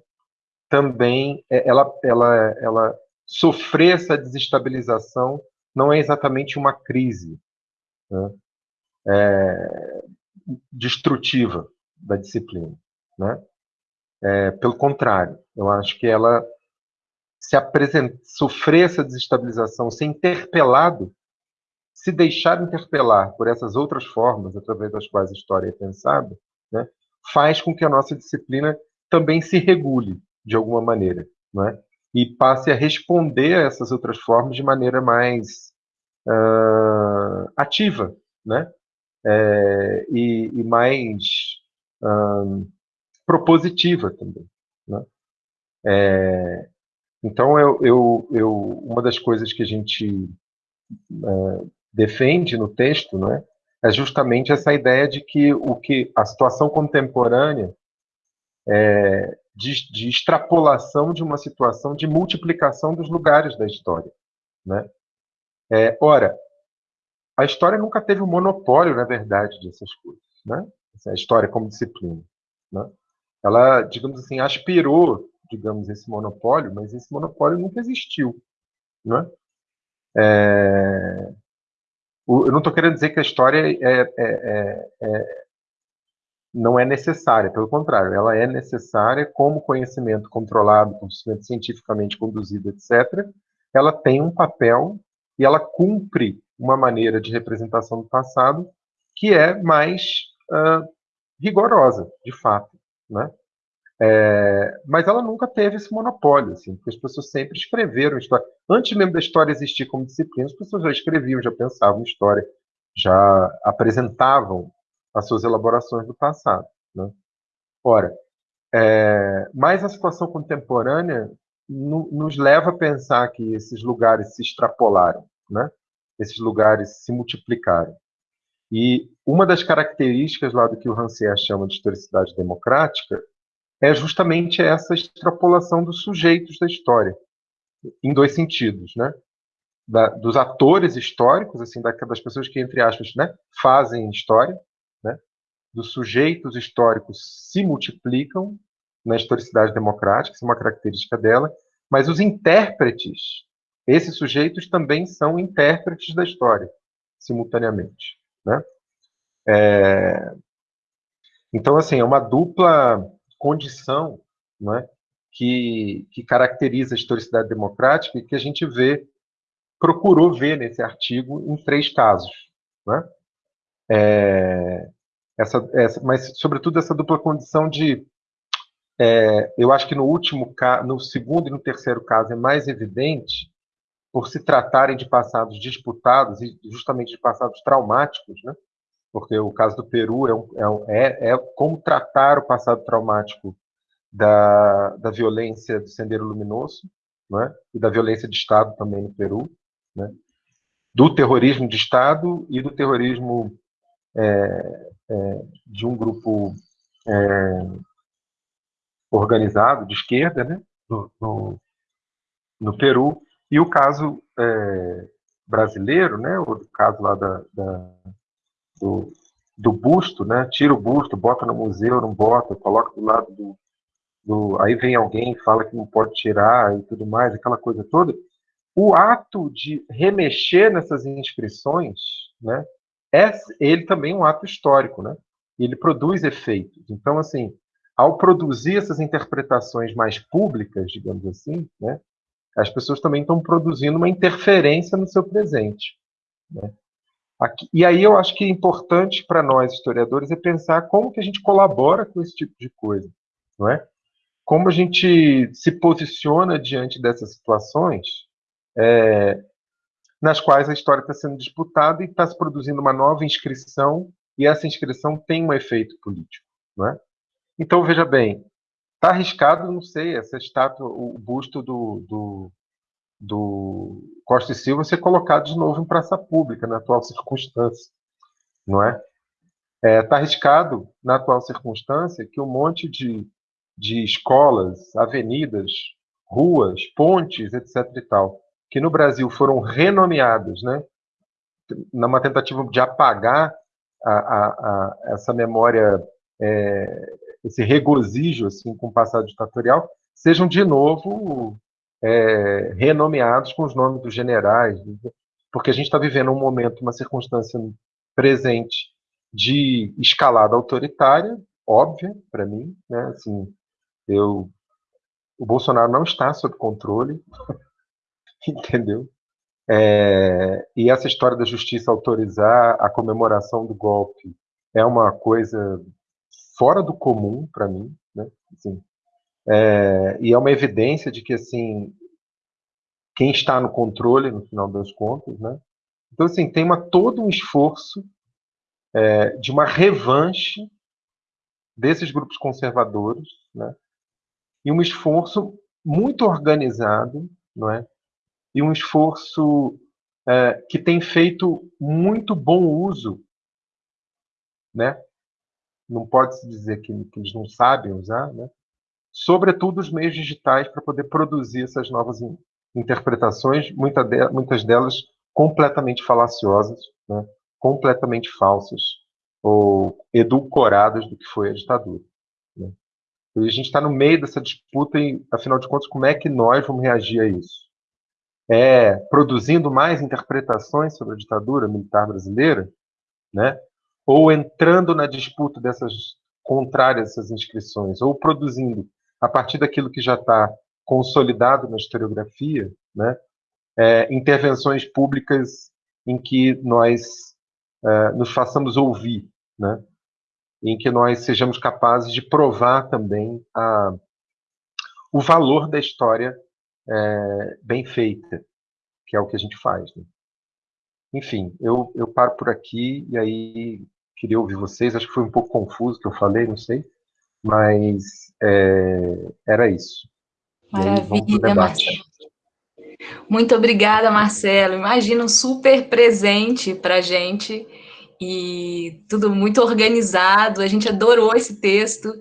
também ela, ela, ela sofrer essa desestabilização não é exatamente uma crise né? é, destrutiva da disciplina. Né? É, pelo contrário, eu acho que ela se apresenta, sofrer essa desestabilização, ser interpelado, se deixar interpelar por essas outras formas através das quais a história é pensada, né, faz com que a nossa disciplina também se regule de alguma maneira. Né? e passe a responder a essas outras formas de maneira mais uh, ativa, né? É, e, e, mais uh, propositiva também, né? É, então, eu, eu, eu, uma das coisas que a gente uh, defende no texto, né, é justamente essa ideia de que o que a situação contemporânea é, de, de, extrapolação de uma situação de multiplicação dos lugares da história. Né? É, ora, a história nunca teve um monopólio, na verdade, dessas coisas. Né? A história como disciplina. Né? Ela, digamos assim, aspirou, digamos, esse monopólio, mas esse monopólio nunca existiu. Né? É, eu não estou querendo dizer que a história é, é, é, é não é necessária, pelo contrário, ela é necessária como conhecimento controlado, conhecimento cientificamente conduzido, etc. Ela tem um papel e ela cumpre uma maneira de representação do passado que é mais uh, rigorosa, de fato, né? É, mas ela nunca teve esse monopólio, assim, porque as pessoas sempre escreveram história. Antes mesmo da história existir como disciplina, as pessoas já escreviam, já pensavam história, já apresentavam as suas elaborações do passado. Né? Ora, é, mas a situação contemporânea no, nos leva a pensar que esses lugares se extrapolaram, né? esses lugares se multiplicaram. E uma das características lá do que o Rancière chama de historicidade democrática é justamente essa extrapolação dos sujeitos da história, em dois sentidos, né? Da, dos atores históricos, assim, das pessoas que, entre aspas, né, fazem história, né, dos sujeitos históricos se multiplicam na historicidade democrática, isso é uma característica dela, mas os intérpretes, esses sujeitos também são intérpretes da história, simultaneamente. Né? É... Então, assim, é uma dupla condição né, que, que caracteriza a historicidade democrática e que a gente vê, procurou ver nesse artigo em três casos. Né? É, essa, essa, mas, sobretudo, essa dupla condição de. É, eu acho que no último no segundo e no terceiro caso é mais evidente, por se tratarem de passados disputados e justamente de passados traumáticos, né? Porque o caso do Peru é, é, é, é como tratar o passado traumático da, da violência do Sendeiro Luminoso, né? e da violência de Estado também no Peru, né? do terrorismo de Estado e do terrorismo é, é, de um grupo é, organizado de esquerda, né, no, no, no, Peru, e o caso é, brasileiro, né, o caso lá da, da do, do, busto, né, tira o busto, bota no museu, não bota, coloca do lado do, do, aí vem alguém e fala que não pode tirar e tudo mais, aquela coisa toda. O ato de remexer nessas inscrições, né, é ele também um ato histórico, né? Ele produz efeitos. Então, assim, ao produzir essas interpretações mais públicas, digamos assim, né, as pessoas também estão produzindo uma interferência no seu presente. Né? Aqui, e aí eu acho que é importante para nós, historiadores, é pensar como que a gente colabora com esse tipo de coisa, não é? Como a gente se posiciona diante dessas situações é, nas quais a história está sendo disputada e está se produzindo uma nova inscrição, e essa inscrição tem um efeito político, não é? Então, veja bem, está arriscado, não sei, essa estátua, o busto do, do do Costa e Silva ser colocado de novo em praça pública, na atual circunstância, não é? Está é, tá arriscado, na atual circunstância, que um monte de, de escolas, avenidas, ruas, pontes, etc. e tal, que no Brasil foram renomeadas, né, numa tentativa de apagar a, a, a, essa memória, é, esse regozijo assim, com o passado ditatorial, sejam de novo é, renomeados com os nomes dos generais, porque a gente está vivendo um momento, uma circunstância presente de escalada autoritária, óbvia para mim, né? Assim, eu, o Bolsonaro não está sob controle, entendeu? É, e essa história da justiça autorizar a comemoração do golpe é uma coisa fora do comum para mim, né? Assim, é, e é uma evidência de que, assim, quem está no controle, no final das contas, né? Então, assim, tem uma, todo um esforço é, de uma revanche desses grupos conservadores, né? E um esforço muito organizado, não é? E um esforço é, que tem feito muito bom uso, né? Não pode se dizer que, que eles não sabem usar, né? Sobretudo os meios digitais, para poder produzir essas novas interpretações, muitas delas completamente falaciosas, né? completamente falsas ou edulcoradas do que foi a ditadura. Né? E a gente está no meio dessa disputa e, afinal de contas, como é que nós vamos reagir a isso? É produzindo mais interpretações sobre a ditadura militar brasileira, né? ou entrando na disputa dessas contrárias essas inscrições, ou produzindo a partir daquilo que já está consolidado na historiografia, né, é, intervenções públicas em que nós é, nos façamos ouvir, né, em que nós sejamos capazes de provar também a, o valor da história é, bem feita, que é o que a gente faz. Né. Enfim, eu, eu paro por aqui e aí queria ouvir vocês. Acho que foi um pouco confuso o que eu falei, não sei. Mas é, era isso. Maravilha, Marcelo. Muito obrigada, Marcelo. Imagina um super presente para a gente e tudo muito organizado. A gente adorou esse texto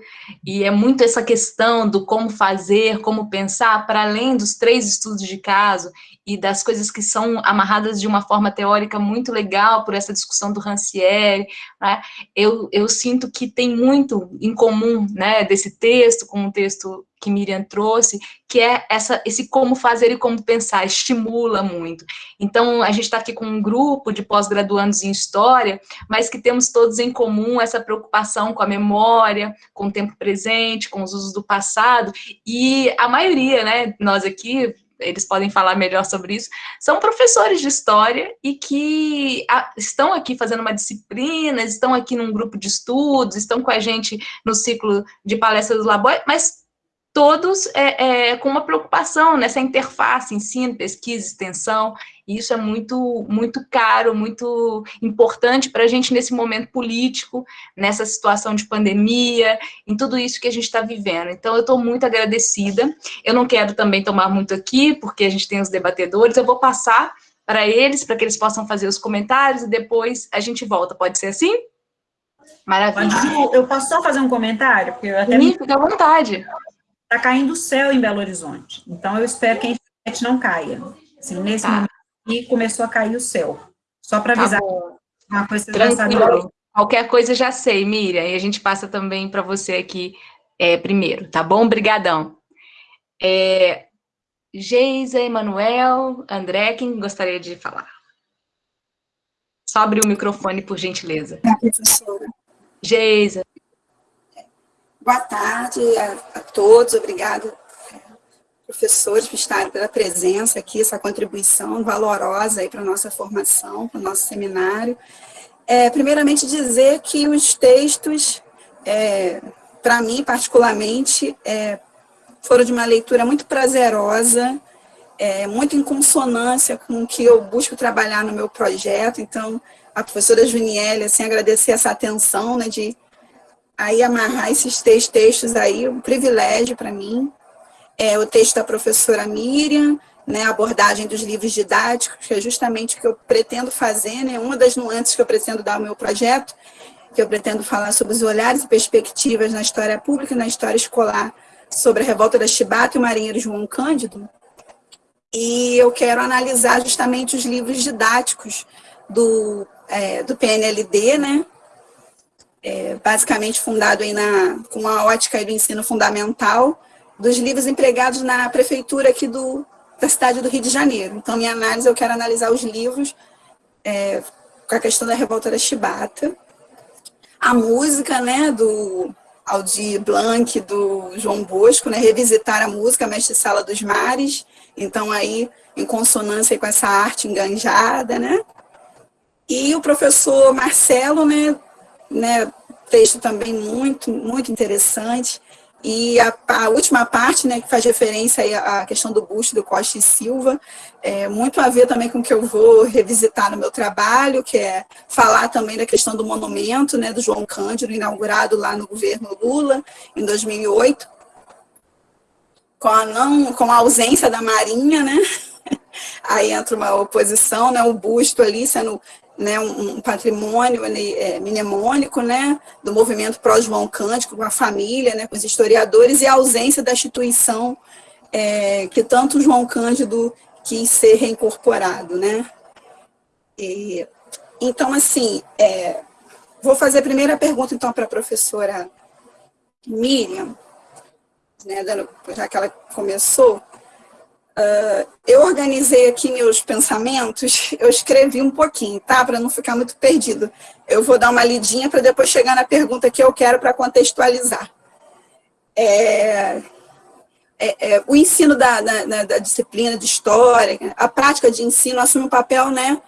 e é muito essa questão do como fazer, como pensar, para além dos três estudos de caso e das coisas que são amarradas de uma forma teórica muito legal por essa discussão do Rancière, né? eu, eu sinto que tem muito em comum né, desse texto com o texto que Miriam trouxe, que é essa, esse como fazer e como pensar, estimula muito. Então, a gente está aqui com um grupo de pós-graduandos em História, mas que temos todos em comum essa preocupação com a memória, com o tempo presente, com os usos do passado, e a maioria, né, nós aqui, eles podem falar melhor sobre isso, são professores de história e que estão aqui fazendo uma disciplina, estão aqui num grupo de estudos, estão com a gente no ciclo de palestras do Labor, mas todos é, é, com uma preocupação nessa interface, ensino, pesquisa, extensão, e isso é muito, muito caro, muito importante para a gente nesse momento político, nessa situação de pandemia, em tudo isso que a gente está vivendo. Então, eu estou muito agradecida. Eu não quero também tomar muito aqui, porque a gente tem os debatedores, eu vou passar para eles, para que eles possam fazer os comentários, e depois a gente volta. Pode ser assim? Maravilha. Eu posso só fazer um comentário? Porque eu até Sim, me... fica à vontade está caindo o céu em Belo Horizonte. Então, eu espero que a internet não caia. Assim, nesse tá. momento aqui, começou a cair o céu. Só para tá avisar. Tá uma coisa que já sabe. Qualquer coisa já sei, Miriam. E a gente passa também para você aqui é, primeiro, tá bom? Obrigadão. É, Geisa, Emanuel, André, quem gostaria de falar? Só abrir o microfone, por gentileza. É, professora. Geisa. Boa tarde a, a todos, obrigada professores por estarem pela presença aqui, essa contribuição valorosa aí para a nossa formação, para o nosso seminário. É, primeiramente dizer que os textos, é, para mim particularmente, é, foram de uma leitura muito prazerosa, é, muito em consonância com o que eu busco trabalhar no meu projeto, então a professora Juniele, assim, agradecer essa atenção, né, de aí amarrar esses três textos aí, um privilégio para mim, é, o texto da professora Miriam, né, a abordagem dos livros didáticos, que é justamente o que eu pretendo fazer, né, uma das nuances que eu pretendo dar ao meu projeto, que eu pretendo falar sobre os olhares e perspectivas na história pública e na história escolar, sobre a revolta da Chibata e o marinheiro João Cândido, e eu quero analisar justamente os livros didáticos do, é, do PNLD, né, é, basicamente fundado aí na, com a ótica do ensino fundamental, dos livros empregados na prefeitura aqui do, da cidade do Rio de Janeiro. Então, minha análise, eu quero analisar os livros é, com a questão da revolta da Chibata. A música, né, do Aldir Blanc, do João Bosco, né, revisitar a música Mestre Sala dos Mares, então aí em consonância com essa arte enganjada, né, e o professor Marcelo, né, né texto também muito, muito interessante, e a, a, última parte, né, que faz referência à questão do busto do Costa e Silva, é muito a ver também com o que eu vou revisitar no meu trabalho, que é falar também da questão do monumento, né, do João Cândido, inaugurado lá no governo Lula, em 2008, com a, não, com a ausência da Marinha, né, aí entra uma oposição, né, o busto ali sendo né, um, patrimônio é, mnemônico né, do movimento pró-João Cândido, com a família, né, com os historiadores, e a ausência da instituição é, que tanto João Cândido quis ser reincorporado. Né? E, então, assim, é, vou fazer a primeira pergunta, então, para a professora Miriam, né, já que ela começou, Uh, eu organizei aqui meus pensamentos, eu escrevi um pouquinho, tá? Para não ficar muito perdido. Eu vou dar uma lidinha para depois chegar na pergunta que eu quero para contextualizar. É, é, é, o ensino da, da, da, disciplina de história, a prática de ensino assume um papel né,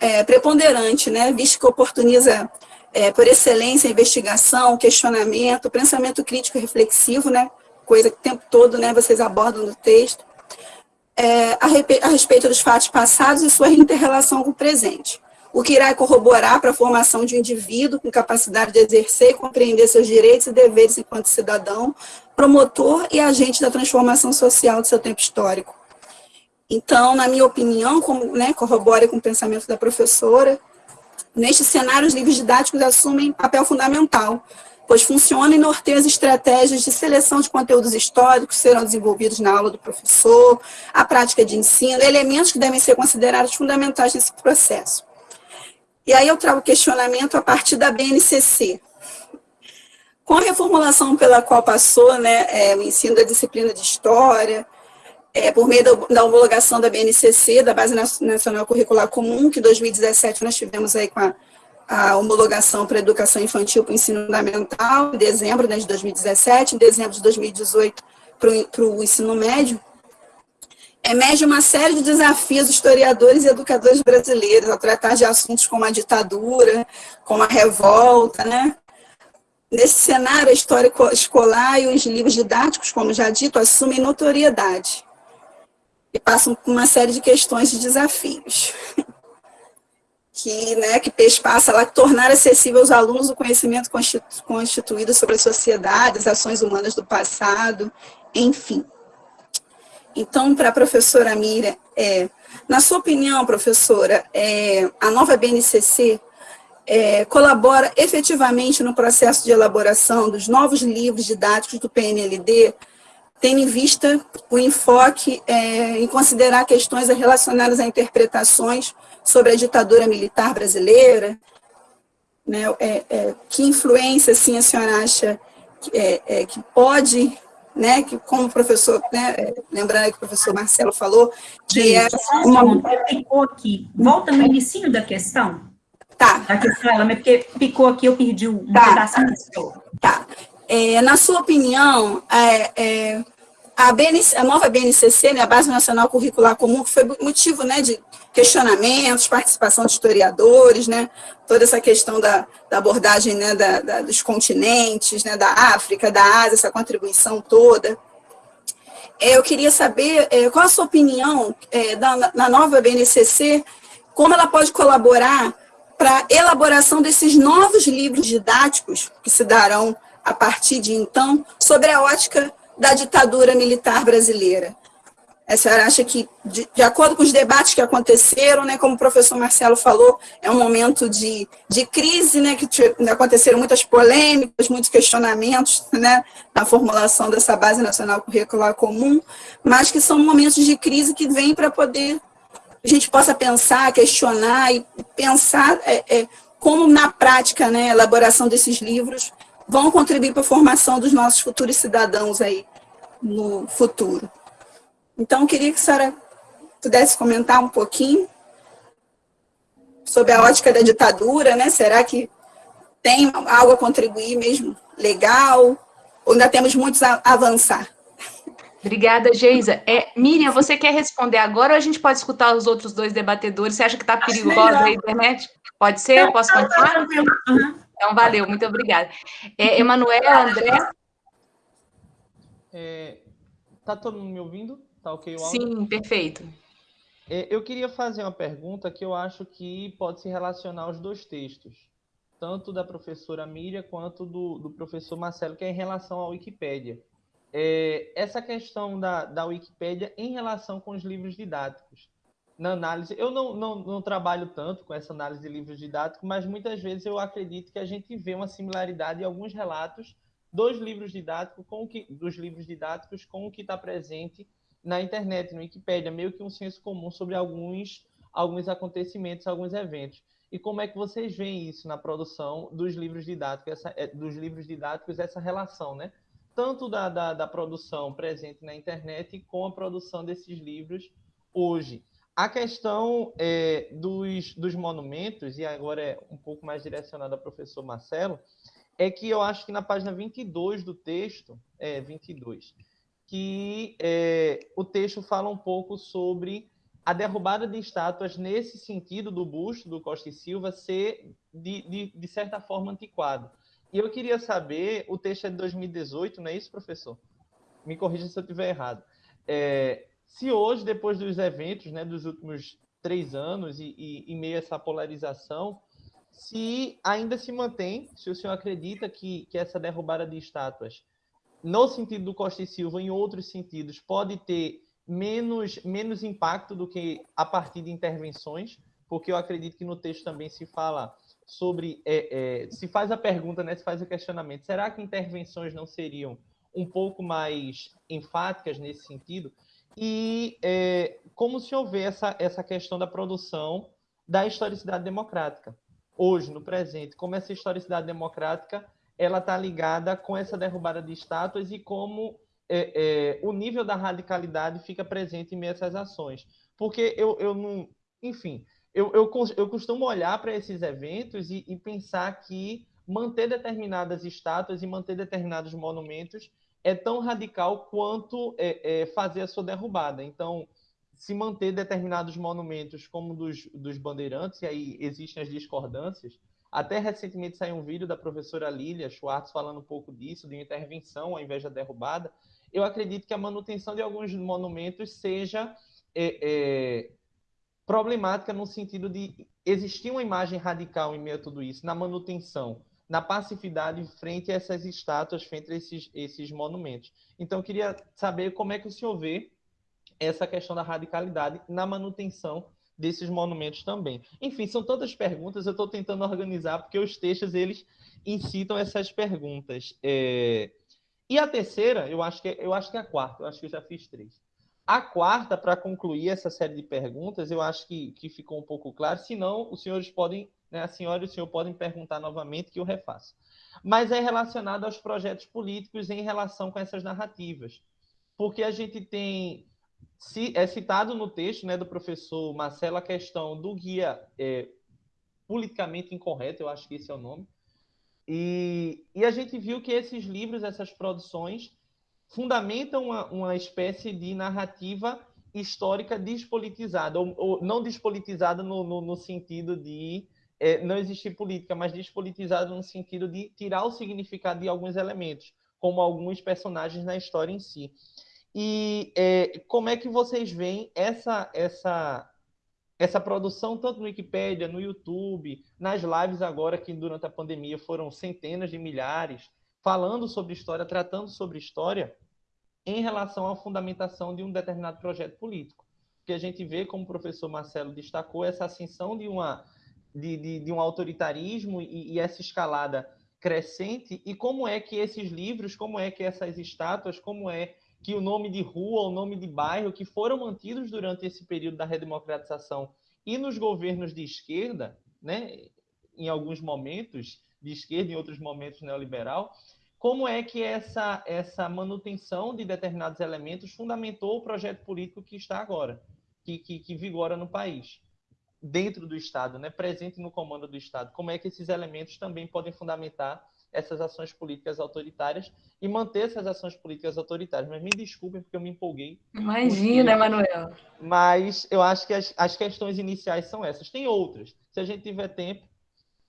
é, preponderante, né, visto que oportuniza é, por excelência a investigação, questionamento, pensamento crítico reflexivo, né, coisa que o tempo todo né, vocês abordam no texto é, a, a respeito dos fatos passados e sua interrelação com o presente, o que irá corroborar para a formação de um indivíduo com capacidade de exercer e compreender seus direitos e deveres enquanto cidadão, promotor e agente da transformação social do seu tempo histórico. Então, na minha opinião, como né, corrobora com o pensamento da professora, neste cenário, os livros didáticos assumem papel fundamental, pois funciona e norteia as estratégias de seleção de conteúdos históricos serão desenvolvidos na aula do professor, a prática de ensino, elementos que devem ser considerados fundamentais nesse processo. E aí eu trago questionamento a partir da BNCC. Com a reformulação pela qual passou né, é, o ensino da disciplina de História, é, por meio da, da, homologação da BNCC, da Base Nacional Curricular Comum, que em 2017 nós tivemos aí com a a homologação para a educação infantil para o ensino fundamental, em dezembro né, de 2017, em dezembro de 2018 para o ensino médio, emerge uma série de desafios historiadores e educadores brasileiros ao tratar de assuntos como a ditadura, como a revolta, né? Nesse cenário, a história escolar e os livros didáticos, como já dito, assumem notoriedade e passam por uma série de questões e desafios. que, né, que passa lá, tornar acessível aos alunos o conhecimento constituído sobre a sociedade, as ações humanas do passado, enfim. Então, para a professora Mira, é, na sua opinião, professora, é, a nova BNCC é, colabora efetivamente no processo de elaboração dos novos livros didáticos do PNLD, tendo em vista o enfoque é, em considerar questões relacionadas a interpretações sobre a ditadura militar brasileira, né, é, é, que influência, assim, a senhora acha que, é, é que pode, né, que como o professor, né, é, lembrando que o professor Marcelo falou, que é uma... Picou aqui, volta no início da questão. Tá. Da questão, ela, porque picou aqui, eu perdi um tá. pedaço Tá. É, na sua opinião, é, a, BNC, a nova BNCC, né, a Base Nacional Curricular Comum, que foi motivo né, de questionamentos, participação de historiadores, né, toda essa questão da, da abordagem né, da, da, dos continentes, né, da África, da Ásia, essa contribuição toda. É, eu queria saber é, qual a sua opinião é, da, na nova BNCC, como ela pode colaborar para a elaboração desses novos livros didáticos que se darão a partir de então, sobre a ótica da ditadura militar brasileira. A senhora acha que, de, de, acordo com os debates que aconteceram, né, como o professor Marcelo falou, é um momento de, de crise, né, que aconteceram muitas polêmicas, muitos questionamentos né, na formulação dessa base nacional curricular comum, mas que são momentos de crise que vêm para poder a gente possa pensar, questionar e pensar é, é, como na prática, né, a elaboração desses livros vão contribuir para a formação dos nossos futuros cidadãos aí no futuro. Então, eu queria que a senhora pudesse comentar um pouquinho sobre a ótica da ditadura, né? Será que tem algo a contribuir mesmo legal? Ou ainda temos muitos a avançar? Obrigada, Geisa. É, Miriam, você quer responder agora ou a gente pode escutar os outros dois debatedores? Você acha que está perigosa a internet? Pode ser? Posso continuar? Então, valeu, muito obrigada. É, Emanuel, André? É, tá todo mundo me ouvindo? Tá ok o áudio? Sim, perfeito. É, eu queria fazer uma pergunta que eu acho que pode se relacionar aos dois textos, tanto da professora Miriam quanto do, do professor Marcelo, que é em relação à Wikipédia. É, essa questão da, da Wikipédia em relação com os livros didáticos na análise. Eu não, não, não, trabalho tanto com essa análise de livros didáticos, mas muitas vezes eu acredito que a gente vê uma similaridade em alguns relatos dos livros didáticos com o que, dos livros didáticos com o que está presente na internet, no Wikipédia, meio que um senso comum sobre alguns, alguns acontecimentos, alguns eventos. E como é que vocês veem isso na produção dos livros didáticos, essa, é, dos livros didáticos, essa relação, né? Tanto da, da, da produção presente na internet com a produção desses livros hoje. A questão é, dos, dos monumentos, e agora é um pouco mais direcionada ao professor Marcelo, é que eu acho que na página 22 do texto, é 22, que é, o texto fala um pouco sobre a derrubada de estátuas nesse sentido do busto do Costa e Silva ser, de, de, de certa forma, antiquado. E eu queria saber, o texto é de 2018, não é isso, professor? Me corrija se eu estiver errado. É, se hoje, depois dos eventos né, dos últimos três anos e, e em meio essa polarização, se ainda se mantém, se o senhor acredita que, que essa derrubada de estátuas, no sentido do Costa e Silva, em outros sentidos, pode ter menos, menos impacto do que a partir de intervenções, porque eu acredito que no texto também se fala sobre, é, é, se faz a pergunta, né, se faz o questionamento, será que intervenções não seriam um pouco mais enfáticas nesse sentido? E é, como se houver essa, essa questão da produção da historicidade democrática. Hoje, no presente, como essa historicidade democrática ela está ligada com essa derrubada de estátuas e como é, é, o nível da radicalidade fica presente em meio a essas ações. Porque eu, eu não. Enfim, eu, eu, eu costumo olhar para esses eventos e, e pensar que manter determinadas estátuas e manter determinados monumentos é tão radical quanto é, é, fazer a sua derrubada. Então, se manter determinados monumentos como dos, dos bandeirantes, e aí existem as discordâncias, até recentemente saiu um vídeo da professora Lilia Schwartz falando um pouco disso, de intervenção ao invés da derrubada. Eu acredito que a manutenção de alguns monumentos seja é, é, problemática no sentido de existir uma imagem radical em meio a tudo isso, na manutenção na passividade frente a essas estátuas, frente a esses, esses monumentos. Então, eu queria saber como é que o senhor vê essa questão da radicalidade na manutenção desses monumentos também. Enfim, são tantas perguntas, eu estou tentando organizar, porque os textos, eles incitam essas perguntas. É... E a terceira, eu acho, que, é, eu acho que é a quarta, eu acho que eu já fiz três. A quarta, para concluir essa série de perguntas, eu acho que, que ficou um pouco claro, senão os senhores podem né? A senhora e o senhor podem perguntar novamente que eu refaço. Mas é relacionado aos projetos políticos em relação com essas narrativas. Porque a gente tem é citado no texto né, do professor Marcelo a questão do guia é, politicamente incorreto, eu acho que esse é o nome. E, e a gente viu que esses livros, essas produções, fundamentam uma, uma espécie de narrativa histórica despolitizada, ou, ou não despolitizada no, no, no sentido de é, não existir política, mas despolitizada no sentido de tirar o significado de alguns elementos, como alguns personagens na história em si. E é, como é que vocês veem essa, essa, essa produção, tanto no Wikipedia, no YouTube, nas lives agora, que durante a pandemia foram centenas de milhares, falando sobre história, tratando sobre história, em relação à fundamentação de um determinado projeto político. Que a gente vê, como o professor Marcelo destacou, essa ascensão de, uma, de, de, de um autoritarismo e, e essa escalada crescente, e como é que esses livros, como é que essas estátuas, como é que o nome de rua, o nome de bairro, que foram mantidos durante esse período da redemocratização e nos governos de esquerda, né, em alguns momentos de esquerda, em outros momentos neoliberal, como é que essa, essa manutenção de determinados elementos fundamentou o projeto político que está agora, que, que, que vigora no país, dentro do Estado, né, presente no comando do Estado. Como é que esses elementos também podem fundamentar essas ações políticas autoritárias e manter essas ações políticas autoritárias. Mas me desculpem porque eu me empolguei. Imagina, Emanuel. Mas eu acho que as, as questões iniciais são essas. Tem outras. Se a gente tiver tempo,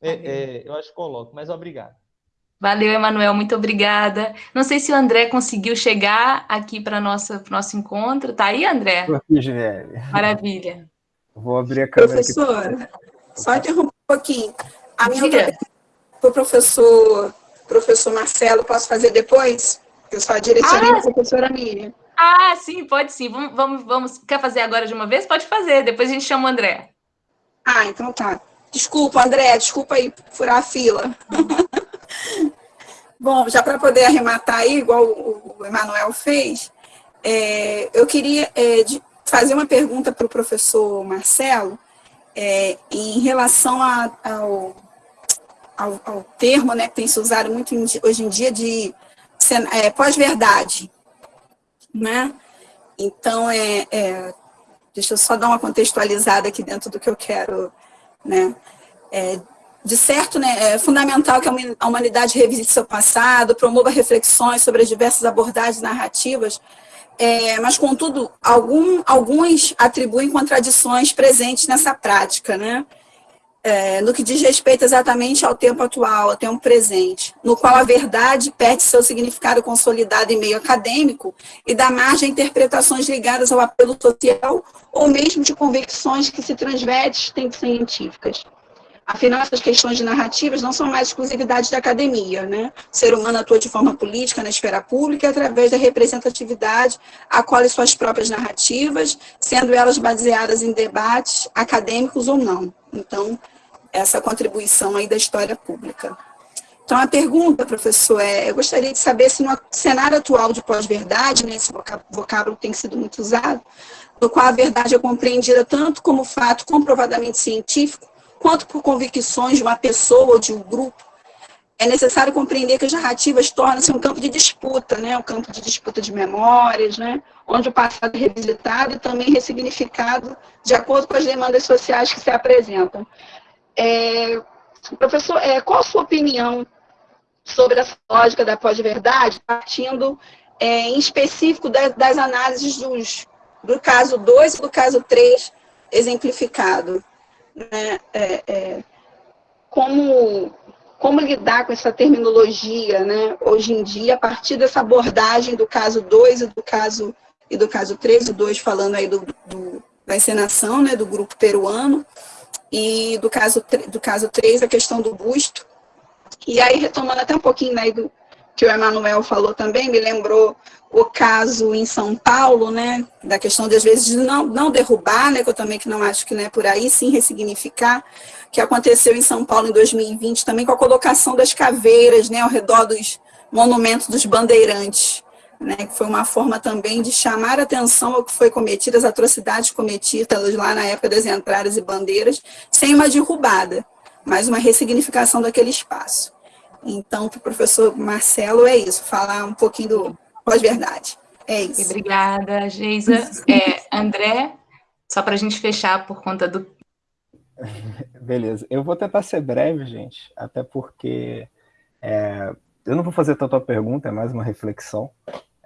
é, é, eu acho que coloco. Mas obrigado. Valeu, Emanuel, muito obrigada. Não sei se o André conseguiu chegar aqui para o nosso nosso encontro. Tá aí, André? Estou aqui, Ginele. Maravilha. Vou abrir a câmera Professora, aqui. só interromper um pouquinho. A minha para o professor, professor Marcelo, posso fazer depois? Eu só direcionei ah, a professora Miriam. Ah, sim, pode sim. Vamos, vamos, vamos. Quer fazer agora de uma vez? Pode fazer. Depois a gente chama o André. Ah, então tá. Desculpa, André, desculpa aí furar a fila. Bom, já para poder arrematar aí, igual o Emanuel fez, é, eu queria é, fazer uma pergunta para o professor Marcelo é, em relação a, ao ao, ao termo né, que tem se usado muito em, hoje em dia de é, pós-verdade. Né? Então, é, é, deixa eu só dar uma contextualizada aqui dentro do que eu quero. Né? É, de certo, né, é fundamental que a humanidade revisite seu passado, promova reflexões sobre as diversas abordagens narrativas, é, mas, contudo, algum, alguns atribuem contradições presentes nessa prática, né? É, no que diz respeito exatamente ao tempo atual, ao tempo presente, no qual a verdade perde seu significado consolidado em meio acadêmico e dá margem a interpretações ligadas ao apelo social ou mesmo de convicções que se transvestem científicas. Afinal, essas questões de narrativas não são mais exclusividade da academia, né? O ser humano atua de forma política na esfera pública através da representatividade, acolhe suas próprias narrativas, sendo elas baseadas em debates acadêmicos ou não. Então, essa contribuição aí da história pública. Então, a pergunta, professor, é, eu gostaria de saber se no cenário atual de pós-verdade, né, esse vocábulo tem sido muito usado, no qual a verdade é compreendida tanto como fato comprovadamente científico, quanto por convicções de uma pessoa ou de um grupo, é necessário compreender que as narrativas tornam-se um campo de disputa, né, um campo de disputa de memórias, né, onde o passado é revisitado e também ressignificado de acordo com as demandas sociais que se apresentam. É, professor, é, qual a sua opinião sobre essa lógica da pós-verdade, partindo é, em específico das, das análises dos, do caso 2 e do caso 3 exemplificado? Né? É, é, como, como lidar com essa terminologia, né, hoje em dia, a partir dessa abordagem do caso 2 e do caso e do caso 3, o 2 falando aí do, do, da encenação, né, do grupo peruano, e do caso, do caso 3, a questão do busto. E aí, retomando até um pouquinho né, do que o Emanuel falou também, me lembrou o caso em São Paulo, né, da questão de, às vezes, não, não derrubar, né, que eu também que não acho que não é por aí, sim ressignificar, que aconteceu em São Paulo em 2020, também com a colocação das caveiras, né, ao redor dos monumentos dos bandeirantes né, que foi uma forma também de chamar atenção ao que foi cometido, as atrocidades cometidas lá na época das entradas e bandeiras, sem uma derrubada, mas uma ressignificação daquele espaço. Então, para o professor Marcelo, é isso, falar um pouquinho do pós-verdade. É isso. Obrigada, Geisa. É, André, só para a gente fechar por conta do... Beleza, eu vou tentar ser breve, gente, até porque é, eu não vou fazer tanto a pergunta, é mais uma reflexão.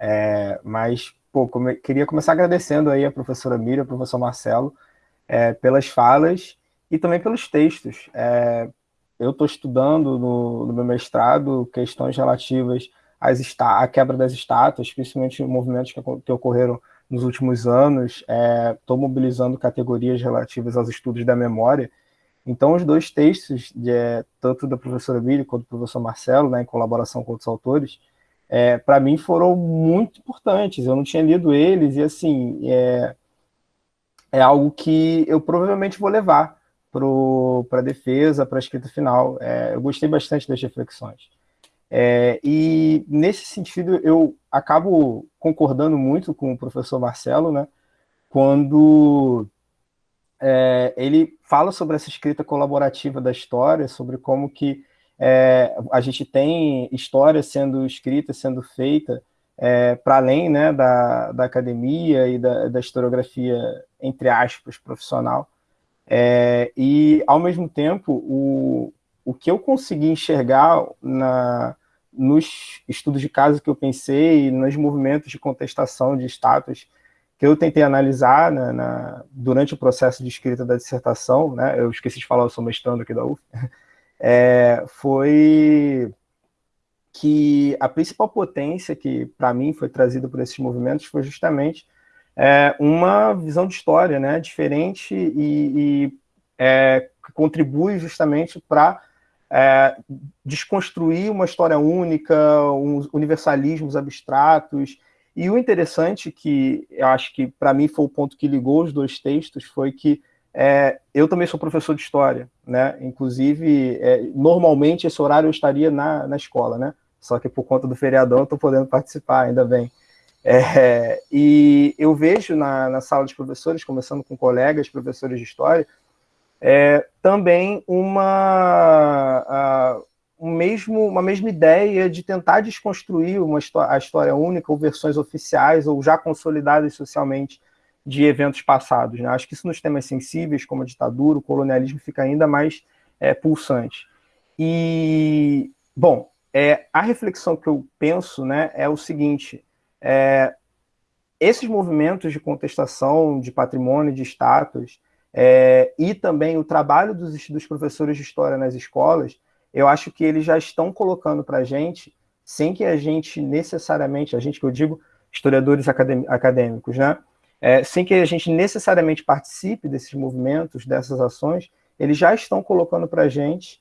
É, mas, pô, come, queria começar agradecendo aí a professora Miriam, ao professor Marcelo, é, pelas falas e também pelos textos. É, eu estou estudando no, no, meu mestrado questões relativas às à quebra das estátuas, principalmente movimentos que, que ocorreram nos últimos anos. Estou é, mobilizando categorias relativas aos estudos da memória. Então, os dois textos, de, é, tanto da professora Miriam quanto do professor Marcelo, né, em colaboração com outros autores, é, para mim foram muito importantes. Eu não tinha lido eles e, assim, é, é algo que eu provavelmente vou levar para a defesa, para a escrita final. É, eu gostei bastante das reflexões. É, e, nesse sentido, eu acabo concordando muito com o professor Marcelo, né, quando é, ele fala sobre essa escrita colaborativa da história, sobre como que é, a gente tem história sendo escrita, sendo feita, é, para além né, da, da academia e da, da historiografia, entre aspas, profissional. É, e, ao mesmo tempo, o, o que eu consegui enxergar na, nos estudos de caso que eu pensei, nos movimentos de contestação de status que eu tentei analisar na, na, durante o processo de escrita da dissertação, né, eu esqueci de falar, eu sou mestrando aqui da UF, é, foi que a principal potência que, para mim, foi trazida por esses movimentos foi justamente é, uma visão de história né, diferente e, e é, que contribui justamente para é, desconstruir uma história única, uns universalismos abstratos. E o interessante, que eu acho que para mim foi o ponto que ligou os dois textos, foi que é, eu também sou professor de história, né? Inclusive, é, normalmente esse horário eu estaria na, na escola, né? Só que por conta do feriadão eu estou podendo participar, ainda bem. É, e eu vejo na, na sala de professores, conversando com colegas, professores de história, é, também uma, a, um mesmo, uma mesma ideia de tentar desconstruir uma a história única, ou versões oficiais, ou já consolidadas socialmente de eventos passados. Né? Acho que isso nos temas sensíveis, como a ditadura, o colonialismo, fica ainda mais é, pulsante. E, bom, é, a reflexão que eu penso né, é o seguinte, é, esses movimentos de contestação de patrimônio, de status, é, e também o trabalho dos, dos, professores de história nas escolas, eu acho que eles já estão colocando para a gente, sem que a gente necessariamente, a gente que eu digo, historiadores acadêmicos, né, é, sem que a gente necessariamente participe desses movimentos, dessas ações, eles já estão colocando para a gente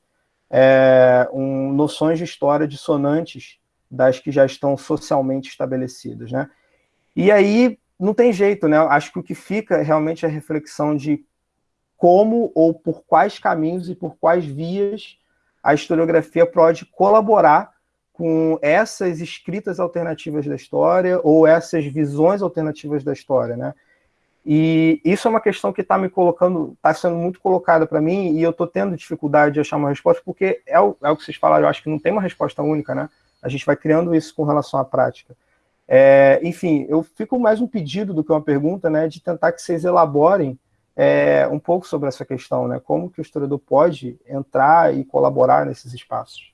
é, um, noções de história dissonantes das que já estão socialmente estabelecidas, né? E aí não tem jeito, né? Acho que o que fica é realmente a reflexão de como ou por quais caminhos e por quais vias a historiografia pode colaborar com essas escritas alternativas da história ou essas visões alternativas da história, né? E isso é uma questão que está me colocando, está sendo muito colocada para mim, e eu estou tendo dificuldade de achar uma resposta, porque é o, é o que vocês falaram, eu acho que não tem uma resposta única, né? A gente vai criando isso com relação à prática. É, enfim, eu fico mais um pedido do que uma pergunta, né, de tentar que vocês elaborem é, um pouco sobre essa questão, né? Como que o historiador pode entrar e colaborar nesses espaços?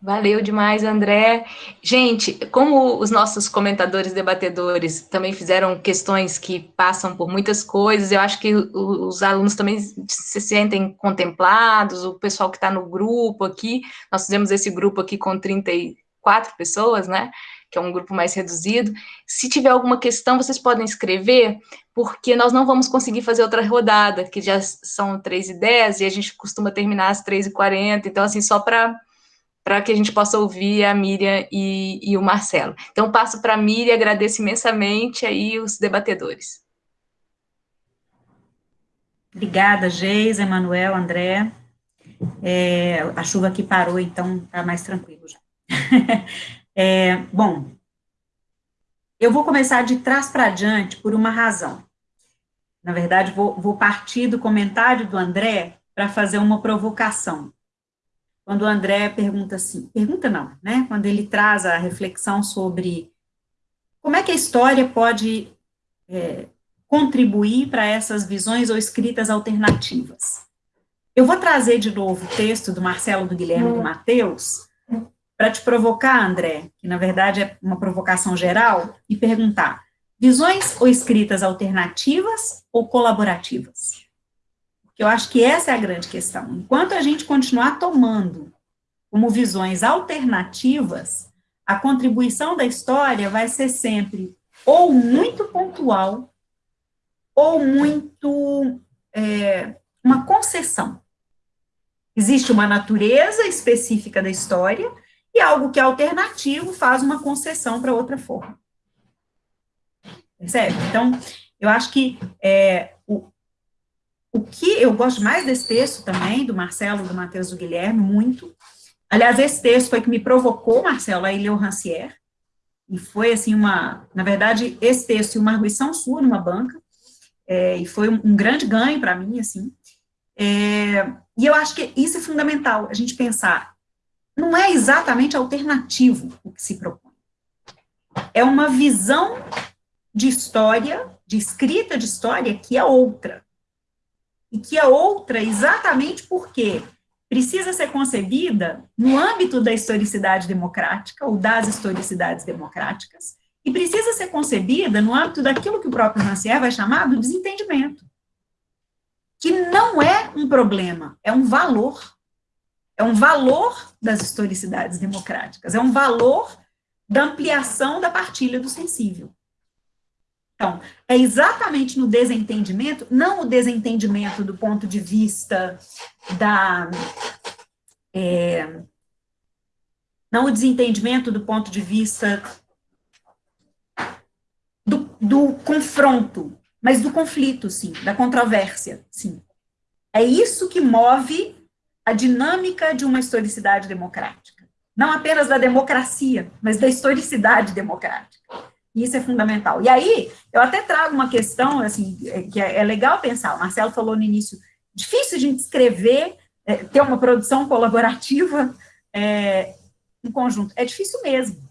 Valeu demais, André. Gente, como os nossos comentadores, debatedores também fizeram questões que passam por muitas coisas, eu acho que os alunos também se sentem contemplados, o pessoal que está no grupo aqui, nós fizemos esse grupo aqui com 34 pessoas, né? Que é um grupo mais reduzido. Se tiver alguma questão, vocês podem escrever, porque nós não vamos conseguir fazer outra rodada, que já são 3 e 10 a gente costuma terminar às 3 e 40 então, assim, só para para que a gente possa ouvir a Miriam e, e o Marcelo. Então, passo para a Miriam, agradeço imensamente aí os debatedores. Obrigada, Geis, Emanuel, André. É, a chuva aqui parou, então está mais tranquilo já. É, bom, eu vou começar de trás para diante por uma razão. Na verdade, vou, vou partir do comentário do André para fazer uma provocação quando o André pergunta assim, pergunta não, né? Quando ele traz a reflexão sobre como é que a história pode é, contribuir para essas visões ou escritas alternativas. Eu vou trazer de novo o texto do Marcelo, do Guilherme, do Mateus, para te provocar, André, que na verdade é uma provocação geral, e perguntar: visões ou escritas alternativas ou colaborativas? Porque eu acho que essa é a grande questão. Enquanto a gente continuar tomando como visões alternativas, a contribuição da história vai ser sempre ou muito pontual, ou muito é, uma concessão. Existe uma natureza específica da história e algo que é alternativo faz uma concessão para outra forma. Percebe? Então, eu acho que é, o, que eu gosto mais desse texto também, do Marcelo, do Matheus, do Guilherme, muito. Aliás, esse texto foi que me provocou, Marcelo, a o Rancière, e foi, assim, uma... Na verdade, esse texto e uma arguição sua numa banca, é, e foi um, um grande ganho para mim, assim. É, e eu acho que isso é fundamental, a gente pensar, não é exatamente alternativo o que se propõe. É uma visão de história, de escrita de história, que é outra. E que é outra exatamente porque precisa ser concebida no âmbito da historicidade democrática, ou das historicidades democráticas, e precisa ser concebida no âmbito daquilo que o próprio Rancière vai chamar do desentendimento, que não é um problema, é um valor. É um valor das historicidades democráticas, é um valor da ampliação da partilha do sensível. Então, é exatamente no desentendimento, não o desentendimento do ponto de vista da. É, não o desentendimento do ponto de vista do, do confronto, mas do conflito, sim, da controvérsia, sim. É isso que move a dinâmica de uma historicidade democrática. Não apenas da democracia, mas da historicidade democrática. Isso é fundamental. E aí, eu até trago uma questão, assim, é, que é, é legal pensar, o Marcelo falou no início, difícil de escrever, é, ter uma produção colaborativa é, em conjunto. É difícil mesmo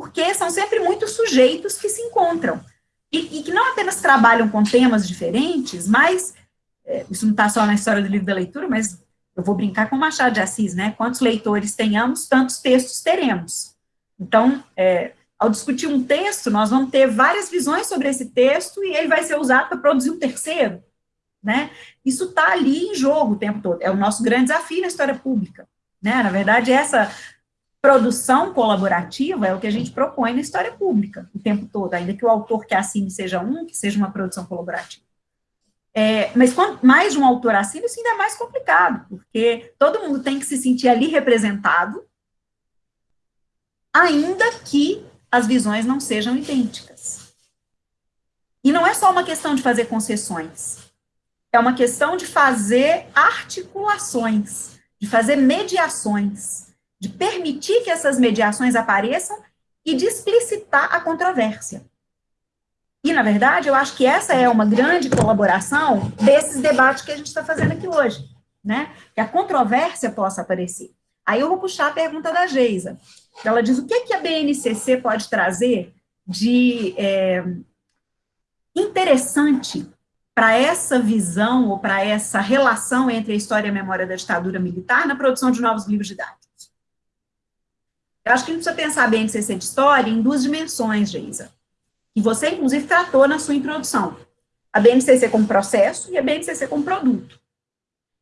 porque são sempre muitos sujeitos que se encontram, e, e que não apenas trabalham com temas diferentes, mas, é, isso não está só na história do livro da leitura, mas eu vou brincar com Machado de Assis, né, quantos leitores tenhamos, tantos textos teremos. Então, é, ao discutir um texto, nós vamos ter várias visões sobre esse texto, e ele vai ser usado para produzir um terceiro, né, isso está ali em jogo o tempo todo, é o nosso grande desafio na história pública, né, na verdade, essa produção colaborativa é o que a gente propõe na história pública o tempo todo, ainda que o autor que assine seja um, que seja uma produção colaborativa. É, mas quanto mais de um autor assina, isso ainda é mais complicado, porque todo mundo tem que se sentir ali representado, ainda que as visões não sejam idênticas. E não é só uma questão de fazer concessões, é uma questão de fazer articulações, de fazer mediações, de permitir que essas mediações apareçam e de explicitar a controvérsia. E, na verdade, eu acho que essa é uma grande colaboração desses debates que a gente está fazendo aqui hoje, né? Que a controvérsia possa aparecer. Aí eu vou puxar a pergunta da Geisa. Ela diz, o que, que a BNCC pode trazer de é, interessante para essa visão ou para essa relação entre a história e a memória da ditadura militar na produção de novos livros didáticos? Eu acho que a gente precisa pensar bem de CC de história em duas dimensões, Geisa. E você, inclusive, tratou na sua introdução. A BNCC como processo e a BNCC como produto.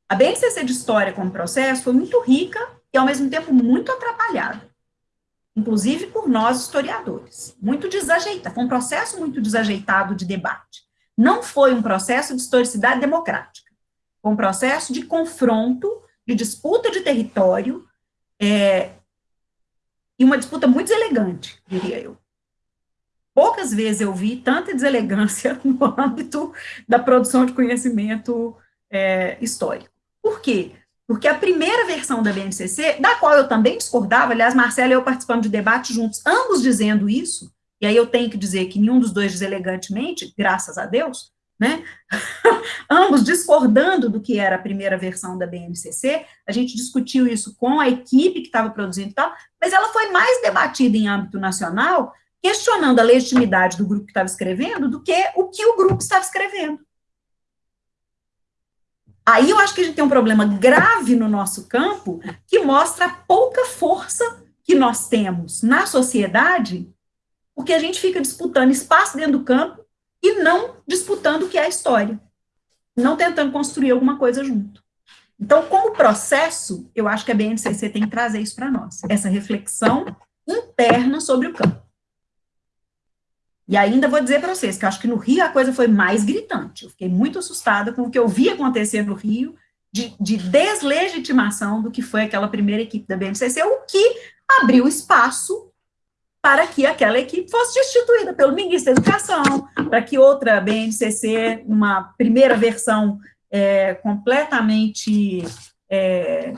A BNCC de história como processo foi muito rica e, ao mesmo tempo, muito atrapalhada. Inclusive por nós, historiadores. Muito desajeitado. Foi um processo muito desajeitado de debate. Não foi um processo de historicidade democrática. Foi um processo de confronto, de disputa de território, é, e uma disputa muito deselegante, diria eu. Poucas vezes eu vi tanta deselegância no âmbito da produção de conhecimento é, histórico. Por quê? Porque a primeira versão da BNCC, da qual eu também discordava, aliás, Marcelo e eu participando de debate juntos, ambos dizendo isso, e aí eu tenho que dizer que nenhum dos dois deselegantemente, graças a Deus, né? Ambos discordando do que era a primeira versão da BNCC, a gente discutiu isso com a equipe que estava produzindo e tal, mas ela foi mais debatida em âmbito nacional, questionando a legitimidade do grupo que estava escrevendo do que o que o grupo estava escrevendo. Aí eu acho que a gente tem um problema grave no nosso campo que mostra a pouca força que nós temos na sociedade, porque a gente fica disputando espaço dentro do campo e não disputando o que é a história, não tentando construir alguma coisa junto. Então, como processo, eu acho que a BNCC tem que trazer isso para nós, essa reflexão interna sobre o campo. E ainda vou dizer para vocês que acho que no Rio a coisa foi mais gritante. Eu fiquei muito assustada com o que eu vi acontecer no Rio, de, de deslegitimação do que foi aquela primeira equipe da BNCC, o que abriu espaço para que aquela equipe fosse destituída pelo ministro da Educação, para que outra BNCC, uma primeira versão é, completamente é,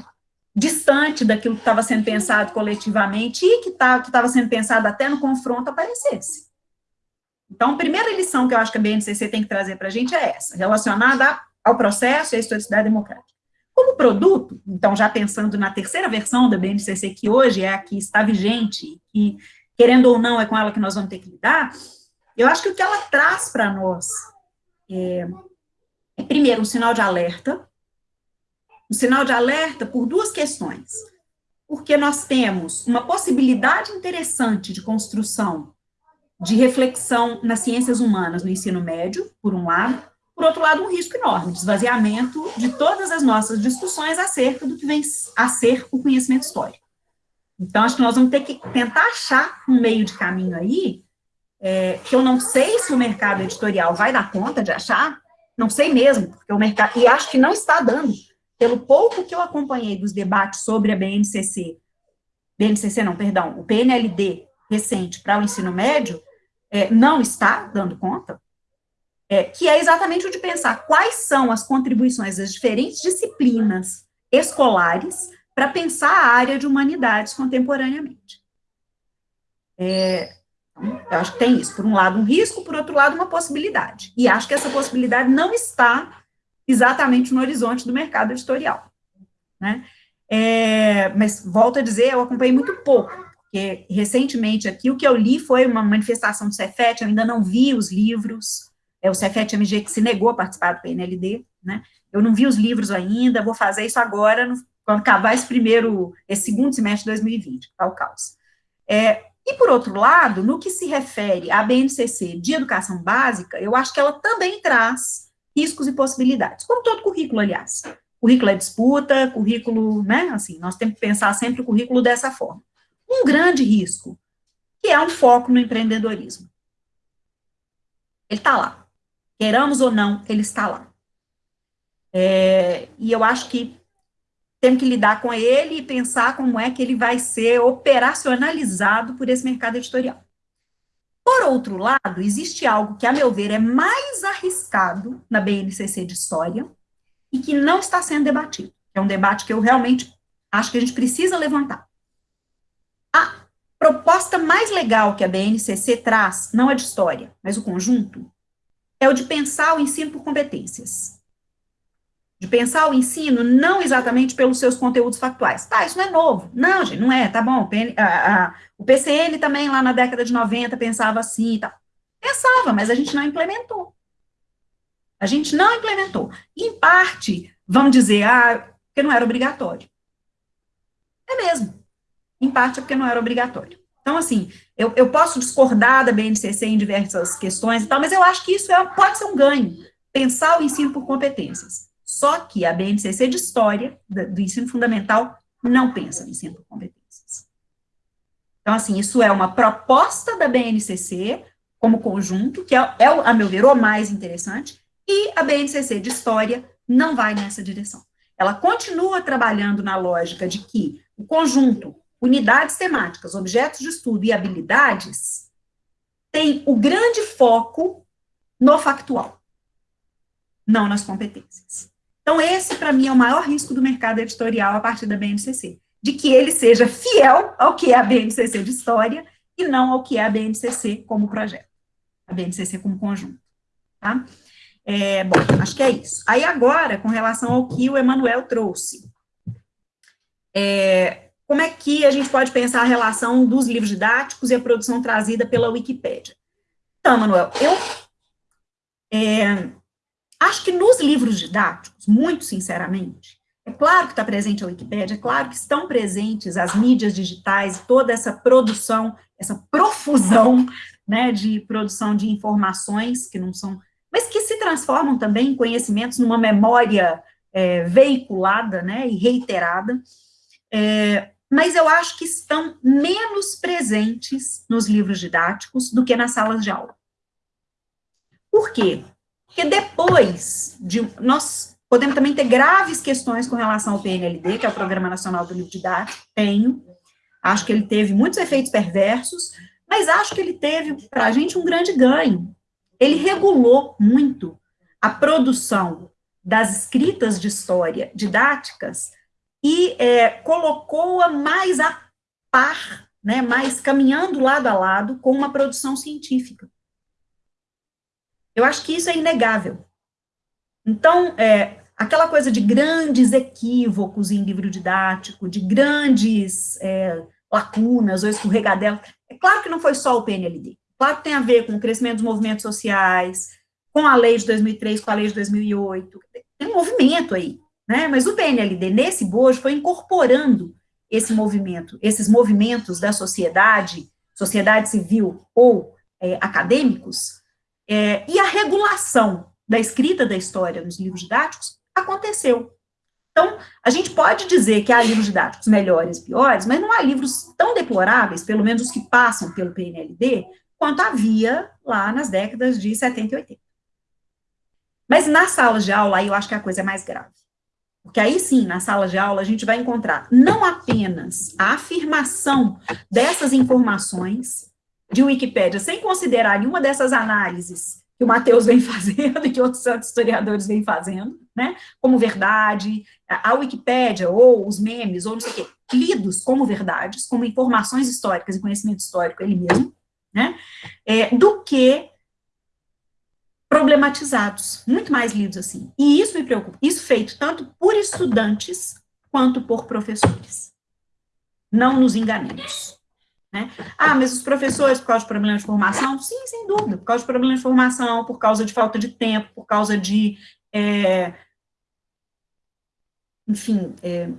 distante daquilo que estava sendo pensado coletivamente e que tá, estava sendo pensado até no confronto, aparecesse. Então, a primeira lição que eu acho que a BNCC tem que trazer para a gente é essa, relacionada ao processo e à historicidade democrática. Como produto, então, já pensando na terceira versão da BNCC, que hoje é a que está vigente, e querendo ou não, é com ela que nós vamos ter que lidar, eu acho que o que ela traz para nós é, é, primeiro, um sinal de alerta, um sinal de alerta por duas questões. Porque nós temos uma possibilidade interessante de construção de reflexão nas ciências humanas no ensino médio, por um lado, por outro lado, um risco enorme de esvaziamento de todas as nossas discussões acerca do que vem a ser o conhecimento histórico. Então, acho que nós vamos ter que tentar achar um meio de caminho aí, é, que eu não sei se o mercado editorial vai dar conta de achar, não sei mesmo, porque o mercado, e acho que não está dando, pelo pouco que eu acompanhei dos debates sobre a BNCC, BNCC não, perdão, o PNLD recente para o ensino médio, é, não está dando conta, é, que é exatamente o de pensar quais são as contribuições das diferentes disciplinas escolares para pensar a área de humanidades contemporaneamente. É, então, eu acho que tem isso, por um lado um risco, por outro lado uma possibilidade, e acho que essa possibilidade não está exatamente no horizonte do mercado editorial, né? É, mas, volto a dizer, eu acompanhei muito pouco, porque recentemente aqui o que eu li foi uma manifestação do Cefet, eu ainda não vi os livros, é o Cefet MG que se negou a participar do PNLD, né? Eu não vi os livros ainda, vou fazer isso agora, no, quando acabar esse primeiro, esse segundo semestre de 2020, tá o caos. É, e, por outro lado, no que se refere à BNCC de educação básica, eu acho que ela também traz riscos e possibilidades, como todo currículo, aliás. Currículo é disputa, currículo, né, assim, nós temos que pensar sempre o currículo dessa forma um grande risco, que é um foco no empreendedorismo. Ele está lá. Queiramos ou não, ele está lá. É, e eu acho que temos que lidar com ele e pensar como é que ele vai ser operacionalizado por esse mercado editorial. Por outro lado, existe algo que, a meu ver, é mais arriscado na BNCC de História e que não está sendo debatido. É um debate que eu realmente acho que a gente precisa levantar. A proposta mais legal que a BNCC traz, não é de história, mas o conjunto, é o de pensar o ensino por competências. De pensar o ensino não exatamente pelos seus conteúdos factuais. Tá, isso não é novo. Não, gente, não é, tá bom. A, a, o PCN também, lá na década de 90, pensava assim e tal. Pensava, mas a gente não implementou. A gente não implementou. Em parte, vamos dizer, ah, porque não era obrigatório. É mesmo em parte é porque não era obrigatório. Então, assim, eu, eu posso discordar da BNCC em diversas questões e tal, mas eu acho que isso é, pode ser um ganho, pensar o ensino por competências. Só que a BNCC de História, do, ensino fundamental, não pensa no ensino por competências. Então, assim, isso é uma proposta da BNCC, como conjunto, que é, é, a meu ver, o mais interessante, e a BNCC de História não vai nessa direção. Ela continua trabalhando na lógica de que o conjunto unidades temáticas, objetos de estudo e habilidades, tem o grande foco no factual, não nas competências. Então, esse, para mim, é o maior risco do mercado editorial a partir da BNCC, de que ele seja fiel ao que é a BNCC de História e não ao que é a BNCC como projeto, a BNCC como conjunto, tá? É, bom, acho que é isso. Aí agora, com relação ao que o Emanuel trouxe, é, como é que a gente pode pensar a relação dos livros didáticos e a produção trazida pela Wikipédia? Então, Manuel, eu, é, acho que nos livros didáticos, muito sinceramente, é claro que está presente a Wikipédia, é claro que estão presentes as mídias digitais, toda essa produção, essa profusão né, de produção de informações que não são, mas que se transformam também em conhecimentos numa memória é, veiculada né, e reiterada. É, mas eu acho que estão menos presentes nos livros didáticos do que nas salas de aula. Por quê? Porque depois de. Nós podemos também ter graves questões com relação ao PNLD, que é o Programa Nacional do Livro Didático, tenho. Acho que ele teve muitos efeitos perversos, mas acho que ele teve, para a gente, um grande ganho. Ele regulou muito a produção das escritas de história didáticas e é, colocou-a mais a par, né, mais caminhando lado a lado com uma produção científica. Eu acho que isso é inegável. Então, é, aquela coisa de grandes equívocos em livro didático, de grandes é, lacunas ou escorregadelas, é claro que não foi só o PNLD. Claro que tem a ver com o crescimento dos movimentos sociais, com a lei de 2003, com a lei de 2008. Tem um movimento aí, né? Mas o PNLD, nesse bojo, foi incorporando esse movimento, esses movimentos da sociedade, sociedade civil ou é, acadêmicos, é, e a regulação da escrita da história nos livros didáticos aconteceu. Então, a gente pode dizer que há livros didáticos melhores e piores, mas não há livros tão deploráveis, pelo menos os que passam pelo PNLD, quanto havia lá nas décadas de 70 e 80. Mas nas salas de aula, aí eu acho que a coisa é mais grave. Porque aí sim, na sala de aula, a gente vai encontrar não apenas a afirmação dessas informações de Wikipédia, sem considerar nenhuma dessas análises que o Matheus vem fazendo e que outros historiadores vêm fazendo, né, como verdade, a Wikipédia, ou os memes, ou não sei o quê, lidos como verdades, como informações históricas e conhecimento histórico ele mesmo, né, é, do que problematizados, muito mais lidos assim. E isso me preocupa. Isso feito tanto por estudantes quanto por professores. Não nos enganemos. Né? Ah, mas os professores, por causa de problemas de formação? Sim, sem dúvida, por causa de problemas de formação, por causa de falta de tempo, por causa de, é, enfim, é,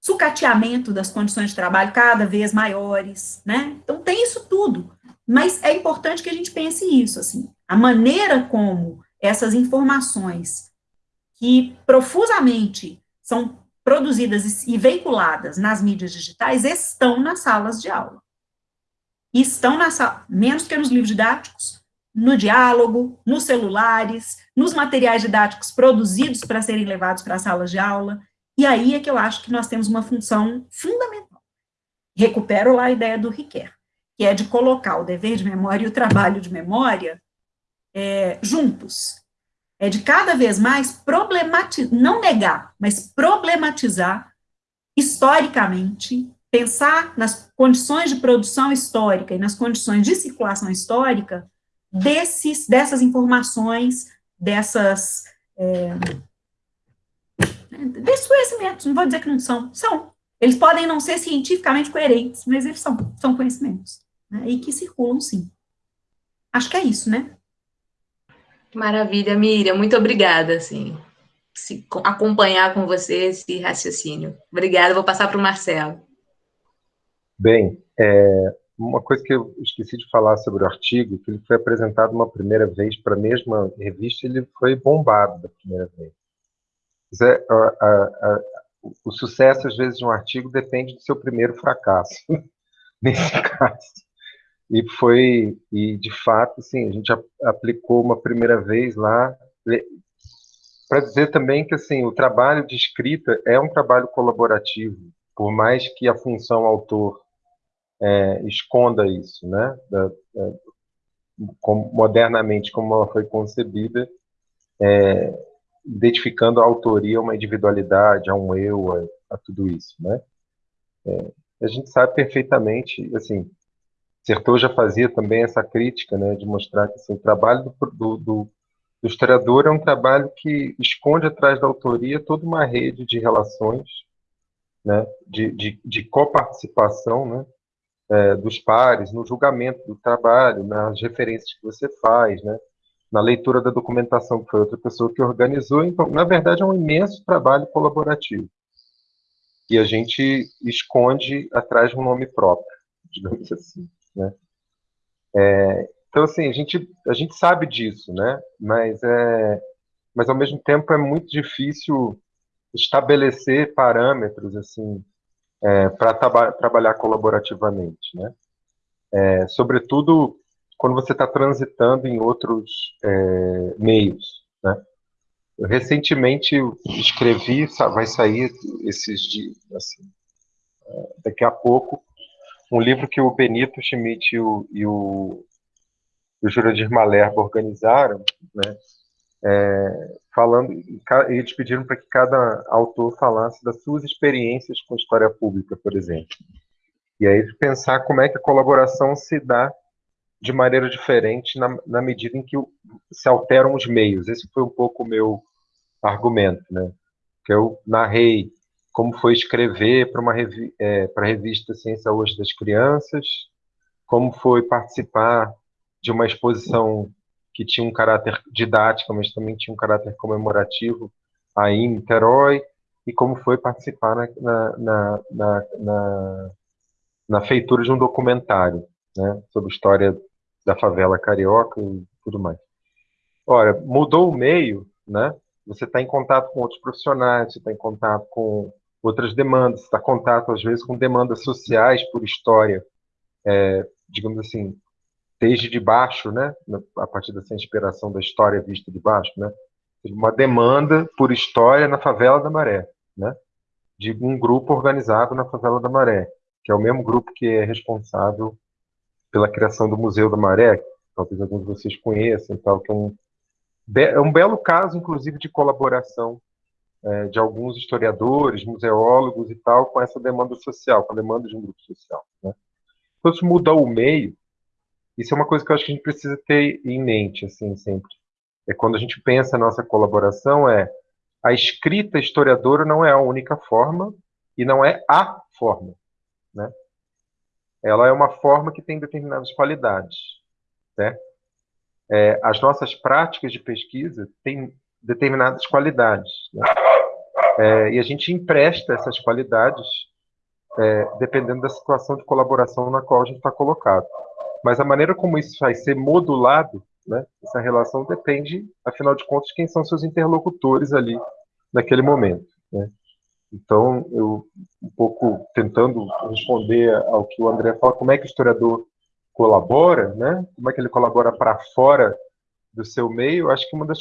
sucateamento das condições de trabalho cada vez maiores, né? Então, tem isso tudo. Mas é importante que a gente pense isso, assim, a maneira como essas informações que profusamente são produzidas e veiculadas nas mídias digitais estão nas salas de aula. Estão na sala, menos que nos livros didáticos, no diálogo, nos celulares, nos materiais didáticos produzidos para serem levados para as salas de aula. E aí é que eu acho que nós temos uma função fundamental. Recupero lá a ideia do Riquet, que é de colocar o dever de memória e o trabalho de memória é, juntos. É de cada vez mais problematizar, não negar, mas problematizar historicamente, pensar nas condições de produção histórica e nas condições de circulação histórica desses, dessas informações, dessas, é, desses conhecimentos, não vou dizer que não são, são. Eles podem não ser cientificamente coerentes, mas eles são, são conhecimentos, né, e que circulam sim. Acho que é isso, né? Maravilha, Miriam, muito obrigada, assim, se acompanhar com você esse raciocínio. Obrigada, vou passar para o Marcelo. Bem, é, uma coisa que eu esqueci de falar sobre o artigo, que ele foi apresentado uma primeira vez para a mesma revista, ele foi bombado da primeira vez. É, a, a, a, o sucesso, às vezes, de um artigo depende do seu primeiro fracasso, nesse caso. E foi, e de fato, sim, a gente aplicou uma primeira vez lá, para dizer também que assim, o trabalho de escrita é um trabalho colaborativo, por mais que a função autor é, esconda isso, né? Da, é, como, modernamente, como ela foi concebida, é, identificando a autoria, uma individualidade, a um eu, a, a tudo isso, né? É, a gente sabe perfeitamente, assim, Sertor já fazia também essa crítica, né, de mostrar que assim, o trabalho do, do, do, do historiador é um trabalho que esconde atrás da autoria toda uma rede de relações, né, de, de, de coparticipação, né, é, dos pares no julgamento do trabalho, nas referências que você faz, né, na leitura da documentação, que foi outra pessoa que organizou. Então, na verdade, é um imenso trabalho colaborativo. E a gente esconde atrás de um nome próprio, digamos assim. Né? É, então, assim, a gente, a gente sabe disso, né? Mas, é, mas, ao mesmo tempo, é muito difícil estabelecer parâmetros, assim, é, para traba trabalhar colaborativamente, né? É, sobretudo quando você está transitando em outros é, meios, né? Eu recentemente escrevi, vai sair esses dias, assim, é, daqui a pouco, um livro que o Benito Schmidt e o, e o, o Jurandir Malerba organizaram, né? É, falando, eles pediram para que cada autor falasse das suas experiências com história pública, por exemplo. E aí pensar como é que a colaboração se dá de maneira diferente na, na medida em que se alteram os meios. Esse foi um pouco o meu argumento, né? Que eu narrei como foi escrever para uma revi é, para a revista Ciência Hoje das Crianças, como foi participar de uma exposição que tinha um caráter didático, mas também tinha um caráter comemorativo aí em Niterói, e como foi participar na, na, na, na, na feitura de um documentário né, sobre a história da favela carioca e tudo mais. Ora, mudou o meio, né? Você está em contato com outros profissionais, você está em contato com outras demandas, está contato às vezes com demandas sociais por história, é, digamos assim, desde de baixo, né? A partir dessa inspiração da história vista de baixo, né? Uma demanda por história na favela da Maré, né? De um grupo organizado na favela da Maré, que é o mesmo grupo que é responsável pela criação do Museu da Maré, talvez alguns de vocês conheçam, tal, que é um, é um belo caso, inclusive, de colaboração é, de alguns historiadores, museólogos e tal, com essa demanda social, com a demanda de um grupo social. Né? Então, se mudar o meio, isso é uma coisa que eu acho que a gente precisa ter em mente, assim, sempre. É quando a gente pensa a nossa colaboração, é a escrita historiadora não é a única forma e não é a forma, né? ela é uma forma que tem determinadas qualidades. Né? É, as nossas práticas de pesquisa têm determinadas qualidades. Né? É, e a gente empresta essas qualidades é, dependendo da situação de colaboração na qual a gente está colocado. Mas a maneira como isso vai ser modulado, né, essa relação depende, afinal de contas, de quem são seus interlocutores ali naquele momento. Né? Então, eu, um pouco tentando responder ao que o André fala, como é que o historiador colabora, né? como é que ele colabora para fora do seu meio, acho que uma das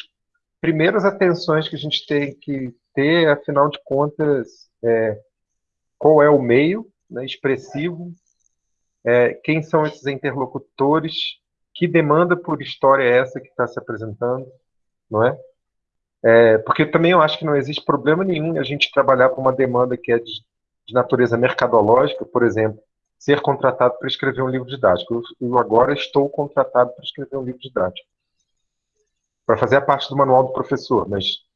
primeiras atenções que a gente tem que ter, afinal de contas, é qual é o meio né, expressivo, é, quem são esses interlocutores, que demanda por história é essa que está se apresentando, não é? É, porque também eu acho que não existe problema nenhum a gente trabalhar com uma demanda que é de, de natureza mercadológica, por exemplo, ser contratado para escrever um livro didático. Eu, eu agora estou contratado para escrever um livro didático. Para fazer a parte do manual do professor, mas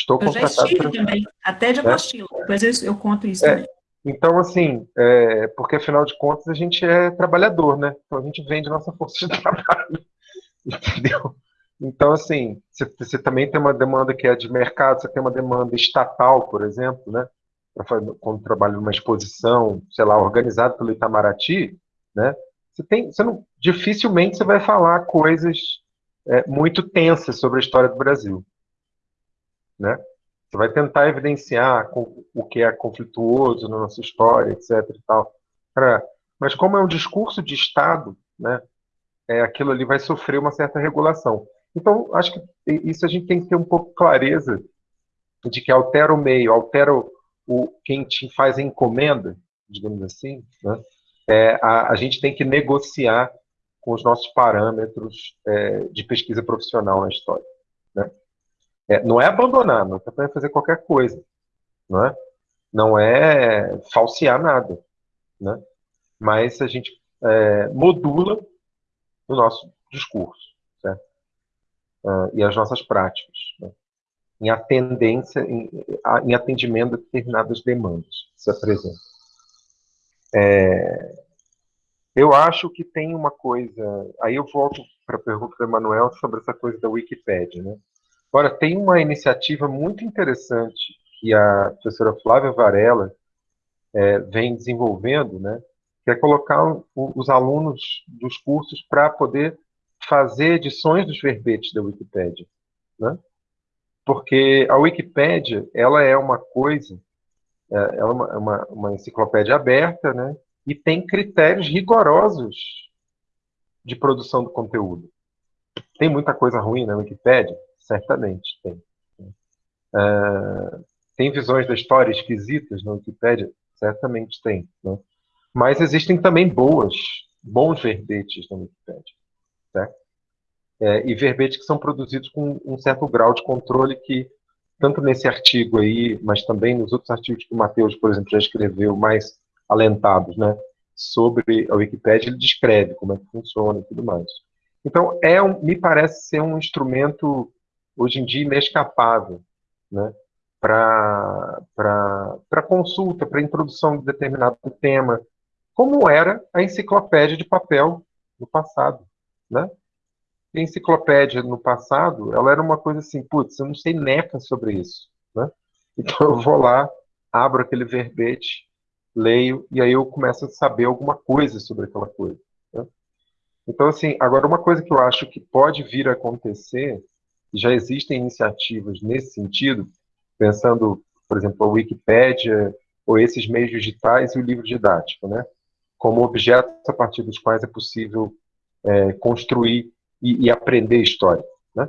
estou eu contratado. Já estive também, até de é. apostila. É? Depois eu, eu, conto isso é. também. Então, assim, é, porque afinal de contas a gente é trabalhador, né? Então a gente vende nossa força de trabalho. Entendeu? Então, assim, você, você, também tem uma demanda que é de mercado, você tem uma demanda estatal, por exemplo, né? Quando trabalha numa exposição, sei lá, organizada pelo Itamaraty, né? Você tem, você não, dificilmente você vai falar coisas é, muito tensas sobre a história do Brasil, né? Você vai tentar evidenciar o que é conflituoso na nossa história, etc. E tal. Mas como é um discurso de Estado, né? É, aquilo ali vai sofrer uma certa regulação. Então, acho que isso a gente tem que ter um pouco clareza de que altera o meio, altera o, quem te faz a encomenda, digamos assim, né? é, a, a, gente tem que negociar com os nossos parâmetros é, de pesquisa profissional na história. Né? É, não é abandonar, não é fazer qualquer coisa, não é? Não é falsear nada, né? Mas a gente é, modula o nosso discurso uh, e as nossas práticas, né? em atendência, em, em, atendimento a determinadas demandas que se apresentam. É, eu acho que tem uma coisa. Aí eu volto para a pergunta do Emanuel sobre essa coisa da Wikipédia. Né? Agora, tem uma iniciativa muito interessante que a professora Flávia Varela é, vem desenvolvendo, né? que é colocar os alunos dos cursos para poder fazer edições dos verbetes da Wikipédia. Né? Porque a Wikipédia ela é uma coisa, é, ela é uma, uma, uma enciclopédia aberta, né? e tem critérios rigorosos de produção do conteúdo. Tem muita coisa ruim na Wikipédia? Certamente tem. Uh, tem visões da história esquisitas na Wikipédia? Certamente tem. Né? Mas existem também boas, bons verbetes na Wikipédia. É, e verbetes que são produzidos com um certo grau de controle que, tanto nesse artigo aí, mas também nos outros artigos que o Matheus, por exemplo, já escreveu, mais alentados, né, sobre a Wikipédia, ele descreve como é que funciona e tudo mais. Então, é um, me parece ser um instrumento, hoje em dia, inescapável, né, para consulta, para introdução de determinado tema, como era a enciclopédia de papel no passado, né? A enciclopédia no passado, ela era uma coisa assim, putz, eu não sei neca sobre isso, né? Então eu vou lá, abro aquele verbete, leio, e aí eu começo a saber alguma coisa sobre aquela coisa. Né? Então, assim, agora uma coisa que eu acho que pode vir a acontecer, já existem iniciativas nesse sentido, pensando, por exemplo, a Wikipédia, ou esses meios digitais e o livro didático, né? Como objetos a partir dos quais é possível é, construir e, e, aprender história, né?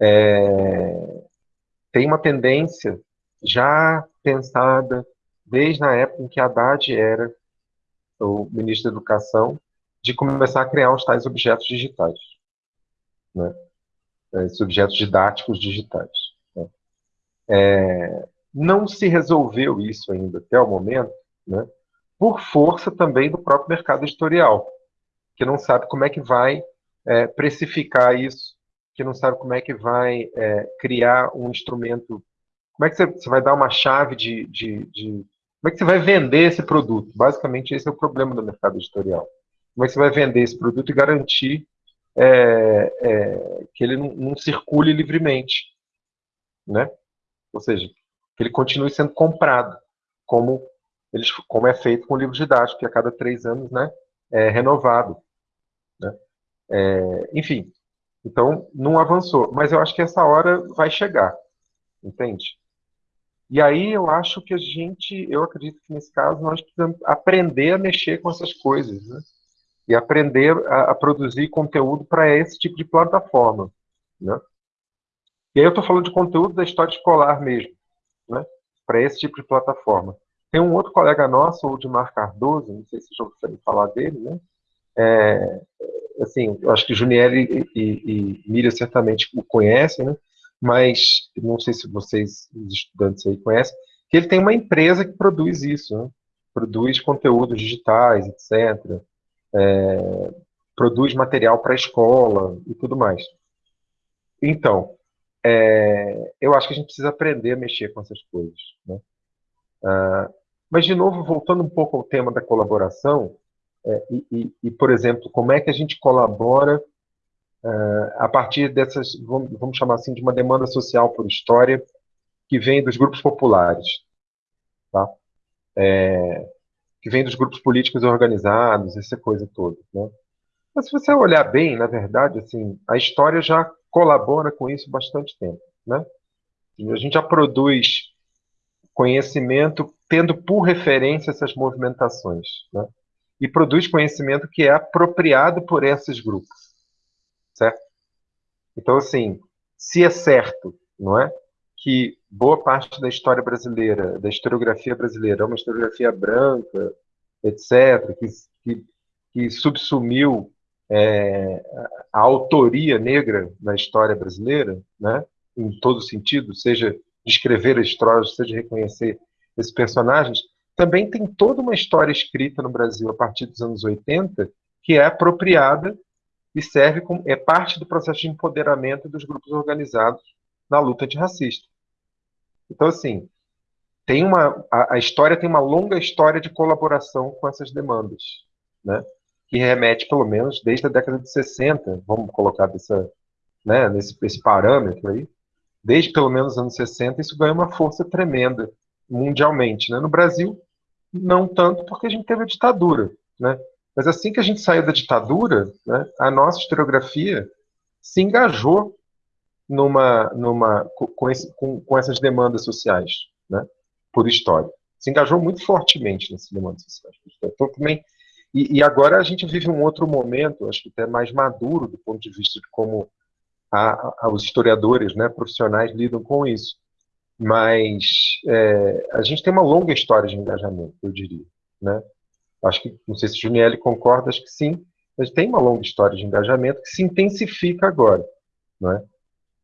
É, tem uma tendência já pensada desde a época em que Haddad era o ministro da Educação, de começar a criar os tais objetos digitais, né? Esses objetos didáticos digitais. Né? É, não se resolveu isso ainda até o momento, né? por força também do próprio mercado editorial, que não sabe como é que vai é, precificar isso, que não sabe como é que vai é, criar um instrumento, como é que você vai dar uma chave de, de, de como é que você vai vender esse produto? Basicamente, esse é o problema do mercado editorial. Como é que você vai vender esse produto e garantir é, é, que ele não, não, circule livremente, né? Ou seja, que ele continue sendo comprado, como, eles, como é feito com o livro didático, que a cada três anos né, é renovado. Né? É, enfim, então não avançou. Mas eu acho que essa hora vai chegar, entende? E aí eu acho que a gente, eu acredito que nesse caso nós precisamos aprender a mexer com essas coisas, né? E aprender a, a produzir conteúdo para esse tipo de plataforma, né? E aí eu estou falando de conteúdo da história escolar mesmo, né? Para esse tipo de plataforma. Tem um outro colega nosso, o Dimar Cardoso, não sei se já ouviram falar dele, né? É, assim, eu acho que Juniel e, e, e Miriam certamente o conhecem, né? mas não sei se vocês, os estudantes aí, conhecem, que ele tem uma empresa que produz isso, né? produz conteúdos digitais, etc., é, produz material para a escola e tudo mais. Então, é, eu acho que a gente precisa aprender a mexer com essas coisas. Né? Ah, mas, de novo, voltando um pouco ao tema da colaboração, é, e, e, e, por exemplo, como é que a gente colabora uh, a partir dessas, vamos, vamos, chamar assim, de uma demanda social por história que vem dos grupos populares, tá? É, que vem dos grupos políticos organizados, essa coisa toda, né? Mas se você olhar bem, na verdade, assim, a história já colabora com isso bastante tempo, né? A gente já produz conhecimento tendo por referência essas movimentações, né? E produz conhecimento que é apropriado por esses grupos certo? Então, assim, se é certo, não é, que boa parte da história brasileira, da historiografia brasileira, é uma historiografia branca, etc., que, que, que subsumiu é, a autoria negra na história brasileira, né, em todo sentido, seja descrever a história, seja reconhecer esses personagens, também tem toda uma história escrita no Brasil a partir dos anos 80 que é apropriada e serve como é parte do processo de empoderamento dos grupos organizados na luta antirracista. Então, assim, tem uma, a, a, história tem uma longa história de colaboração com essas demandas, né? que remete, pelo menos, desde a década de 60, vamos colocar dessa, né, nesse esse parâmetro aí, desde pelo menos os anos 60, isso ganha uma força tremenda mundialmente. Né? No Brasil, não tanto, porque a gente teve a ditadura. Né? Mas assim que a gente saiu da ditadura, né, a nossa historiografia se engajou numa, numa, com, esse, com, com essas demandas sociais, né, por história. Se engajou muito fortemente nessas demandas sociais. Então, também, e, e, agora a gente vive um outro momento, acho que até mais maduro do ponto de vista de como a, a, os historiadores né, profissionais lidam com isso. Mas é, a gente tem uma longa história de engajamento, eu diria. Né? Acho que, não sei se Juniele concorda, acho que sim, mas tem uma longa história de engajamento que se intensifica agora. Não é?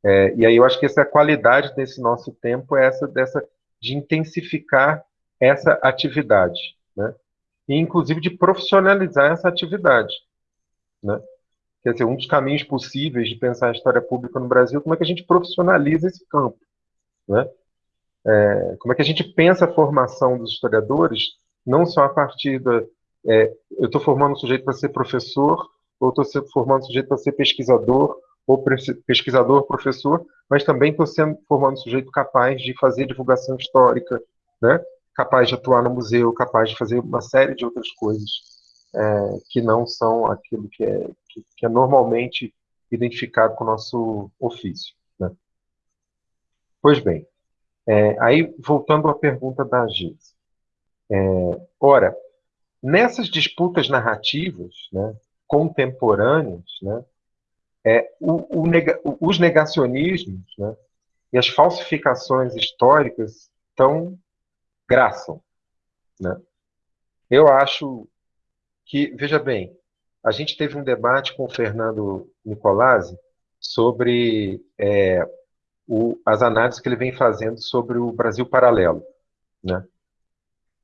É, e aí eu acho que essa qualidade desse nosso tempo é essa dessa de intensificar essa atividade, né? E inclusive de profissionalizar essa atividade, né? Quer dizer, um dos caminhos possíveis de pensar a história pública no Brasil, como é que a gente profissionaliza esse campo, né? É, como é que a gente pensa a formação dos historiadores, não só a partir da... É, eu estou formando um sujeito para ser professor, ou estou formando um sujeito para ser pesquisador, ou pesquisador, professor, mas também estou sendo formando um sujeito capaz de fazer divulgação histórica, né? capaz de atuar no museu, capaz de fazer uma série de outras coisas é, que não são aquilo que é, que, que, é normalmente identificado com o nosso ofício. Né? Pois bem, é, aí voltando à pergunta da Gis. É, ora, nessas disputas narrativas né, contemporâneas, né, é, o, o nega, os negacionismos né, e as falsificações históricas estão graçam. Né? Eu acho que, veja bem, a gente teve um debate com o Fernando Nicolazzi sobre é, o, as análises que ele vem fazendo sobre o Brasil paralelo. Né?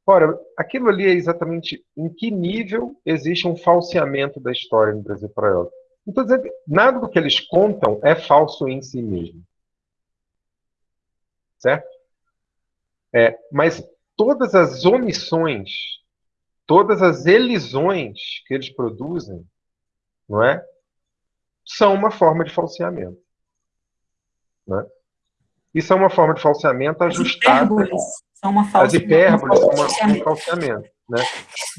Ora, aquilo ali é exatamente em que nível existe um falseamento da história no Brasil paralelo. Então, nada do que eles contam é falso em si mesmo. Certo? É, mas todas as omissões, todas as elisões que eles produzem, não é? São uma forma de falseamento. Não é? Isso é uma forma de falseamento ajustada. As hipérboles são uma falseamento. As hipérboles são um falseamento. Né?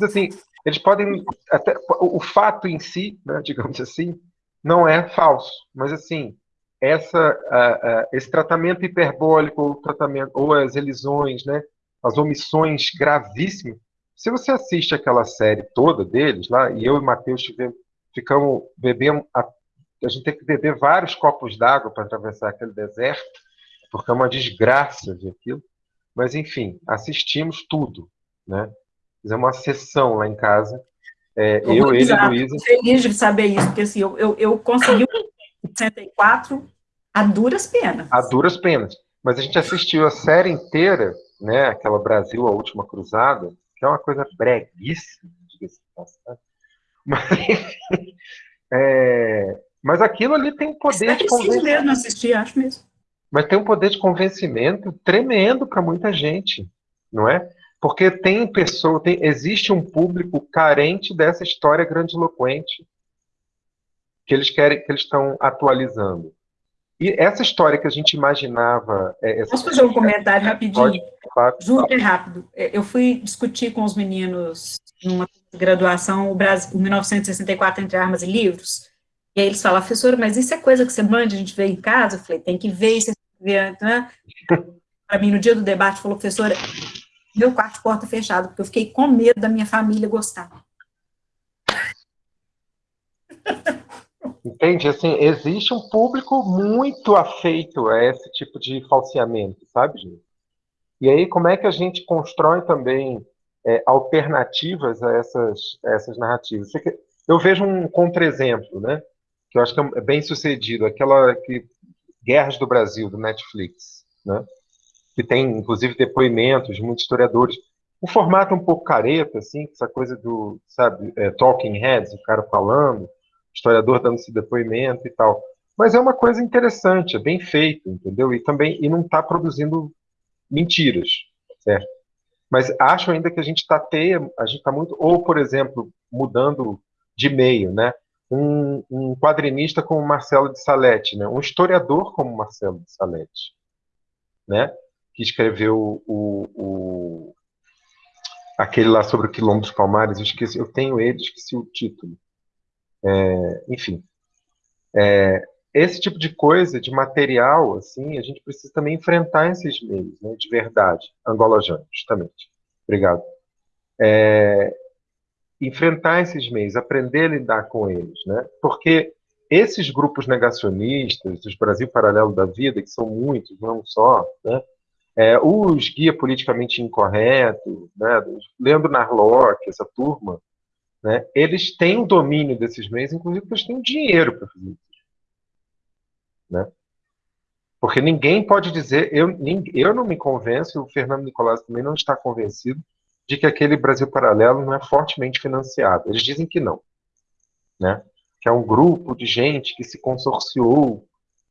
Assim, eles podem até o fato em si, né, digamos assim, não é falso, mas assim essa uh, uh, esse tratamento hiperbólico ou tratamento ou as elisões, né, as omissões gravíssimas. Se você assiste aquela série toda deles lá e eu e Matheus ficamos bebendo a, a gente tem que beber vários copos d'água para atravessar aquele deserto, porque é uma desgraça ver aquilo. Mas enfim, assistimos tudo, né? Fizemos uma sessão lá em casa. É, eu, ele e Luísa. feliz de saber isso, porque assim, eu, eu, eu consegui o 64 a duras penas. A duras penas. Mas a gente assistiu a série inteira, né? Aquela Brasil, a Última Cruzada, que é uma coisa breguíssima, Mas, enfim, é, mas aquilo ali tem um poder de convencimento. mesmo assistir, acho mesmo. Mas tem um poder de convencimento tremendo para muita gente, não é? Porque tem pessoa, tem, existe um público carente dessa história grandiloquente que eles querem, que eles estão atualizando. E essa história que a gente imaginava. É, Posso fazer um comentário rapidinho? Pode, Super rápido. É, eu fui discutir com os meninos numa graduação o, Brasil, o 1964 entre armas e livros. E aí eles falam, professora, mas isso é coisa que você manda a gente ver em casa? Eu falei, tem que ver, isso né? Para mim, no dia do debate, falou, professora, meu quarto porta fechada, porque eu fiquei com medo da minha família gostar. Entende? Assim, existe um público muito afeito a esse tipo de falseamento, sabe, gente? E aí, como é que a gente constrói também é, alternativas a essas, a essas narrativas? Eu vejo um contra-exemplo, né? Que eu acho que é bem sucedido, aquela que Guerras do Brasil, do Netflix, né? Que tem, inclusive, depoimentos de muitos historiadores. O formato é um pouco careta, assim, essa coisa do, sabe, é, talking heads, o cara falando, historiador dando esse depoimento e tal. Mas é uma coisa interessante, é bem feito, entendeu? E também e não está produzindo mentiras, certo? Mas acho ainda que a gente está a gente está muito, ou por exemplo, mudando de meio, né? Um, um quadrinista como Marcelo de Salete, né? Um historiador como Marcelo de Salete, né? Que escreveu o, o aquele lá sobre o quilombo dos Palmares, eu esqueci, eu tenho ele, esqueci o título. É, enfim, é, esse tipo de coisa, de material, assim, a gente precisa também enfrentar esses meios, né, de verdade. Angola Jane, justamente. Obrigado. É, enfrentar esses meios, aprender a lidar com eles, né? Porque esses grupos negacionistas, os Brasil Paralelo da Vida, que são muitos, não só, né? É, os guia politicamente incorreto, né? Leandro Narlock, essa turma, né? Eles têm domínio desses meios, inclusive eles têm dinheiro para fazer isso. Né? Porque ninguém pode dizer, eu, eu não me convenço, o Fernando Nicolás também não está convencido de que aquele Brasil Paralelo não é fortemente financiado. Eles dizem que não. Né? Que é um grupo de gente que se consorciou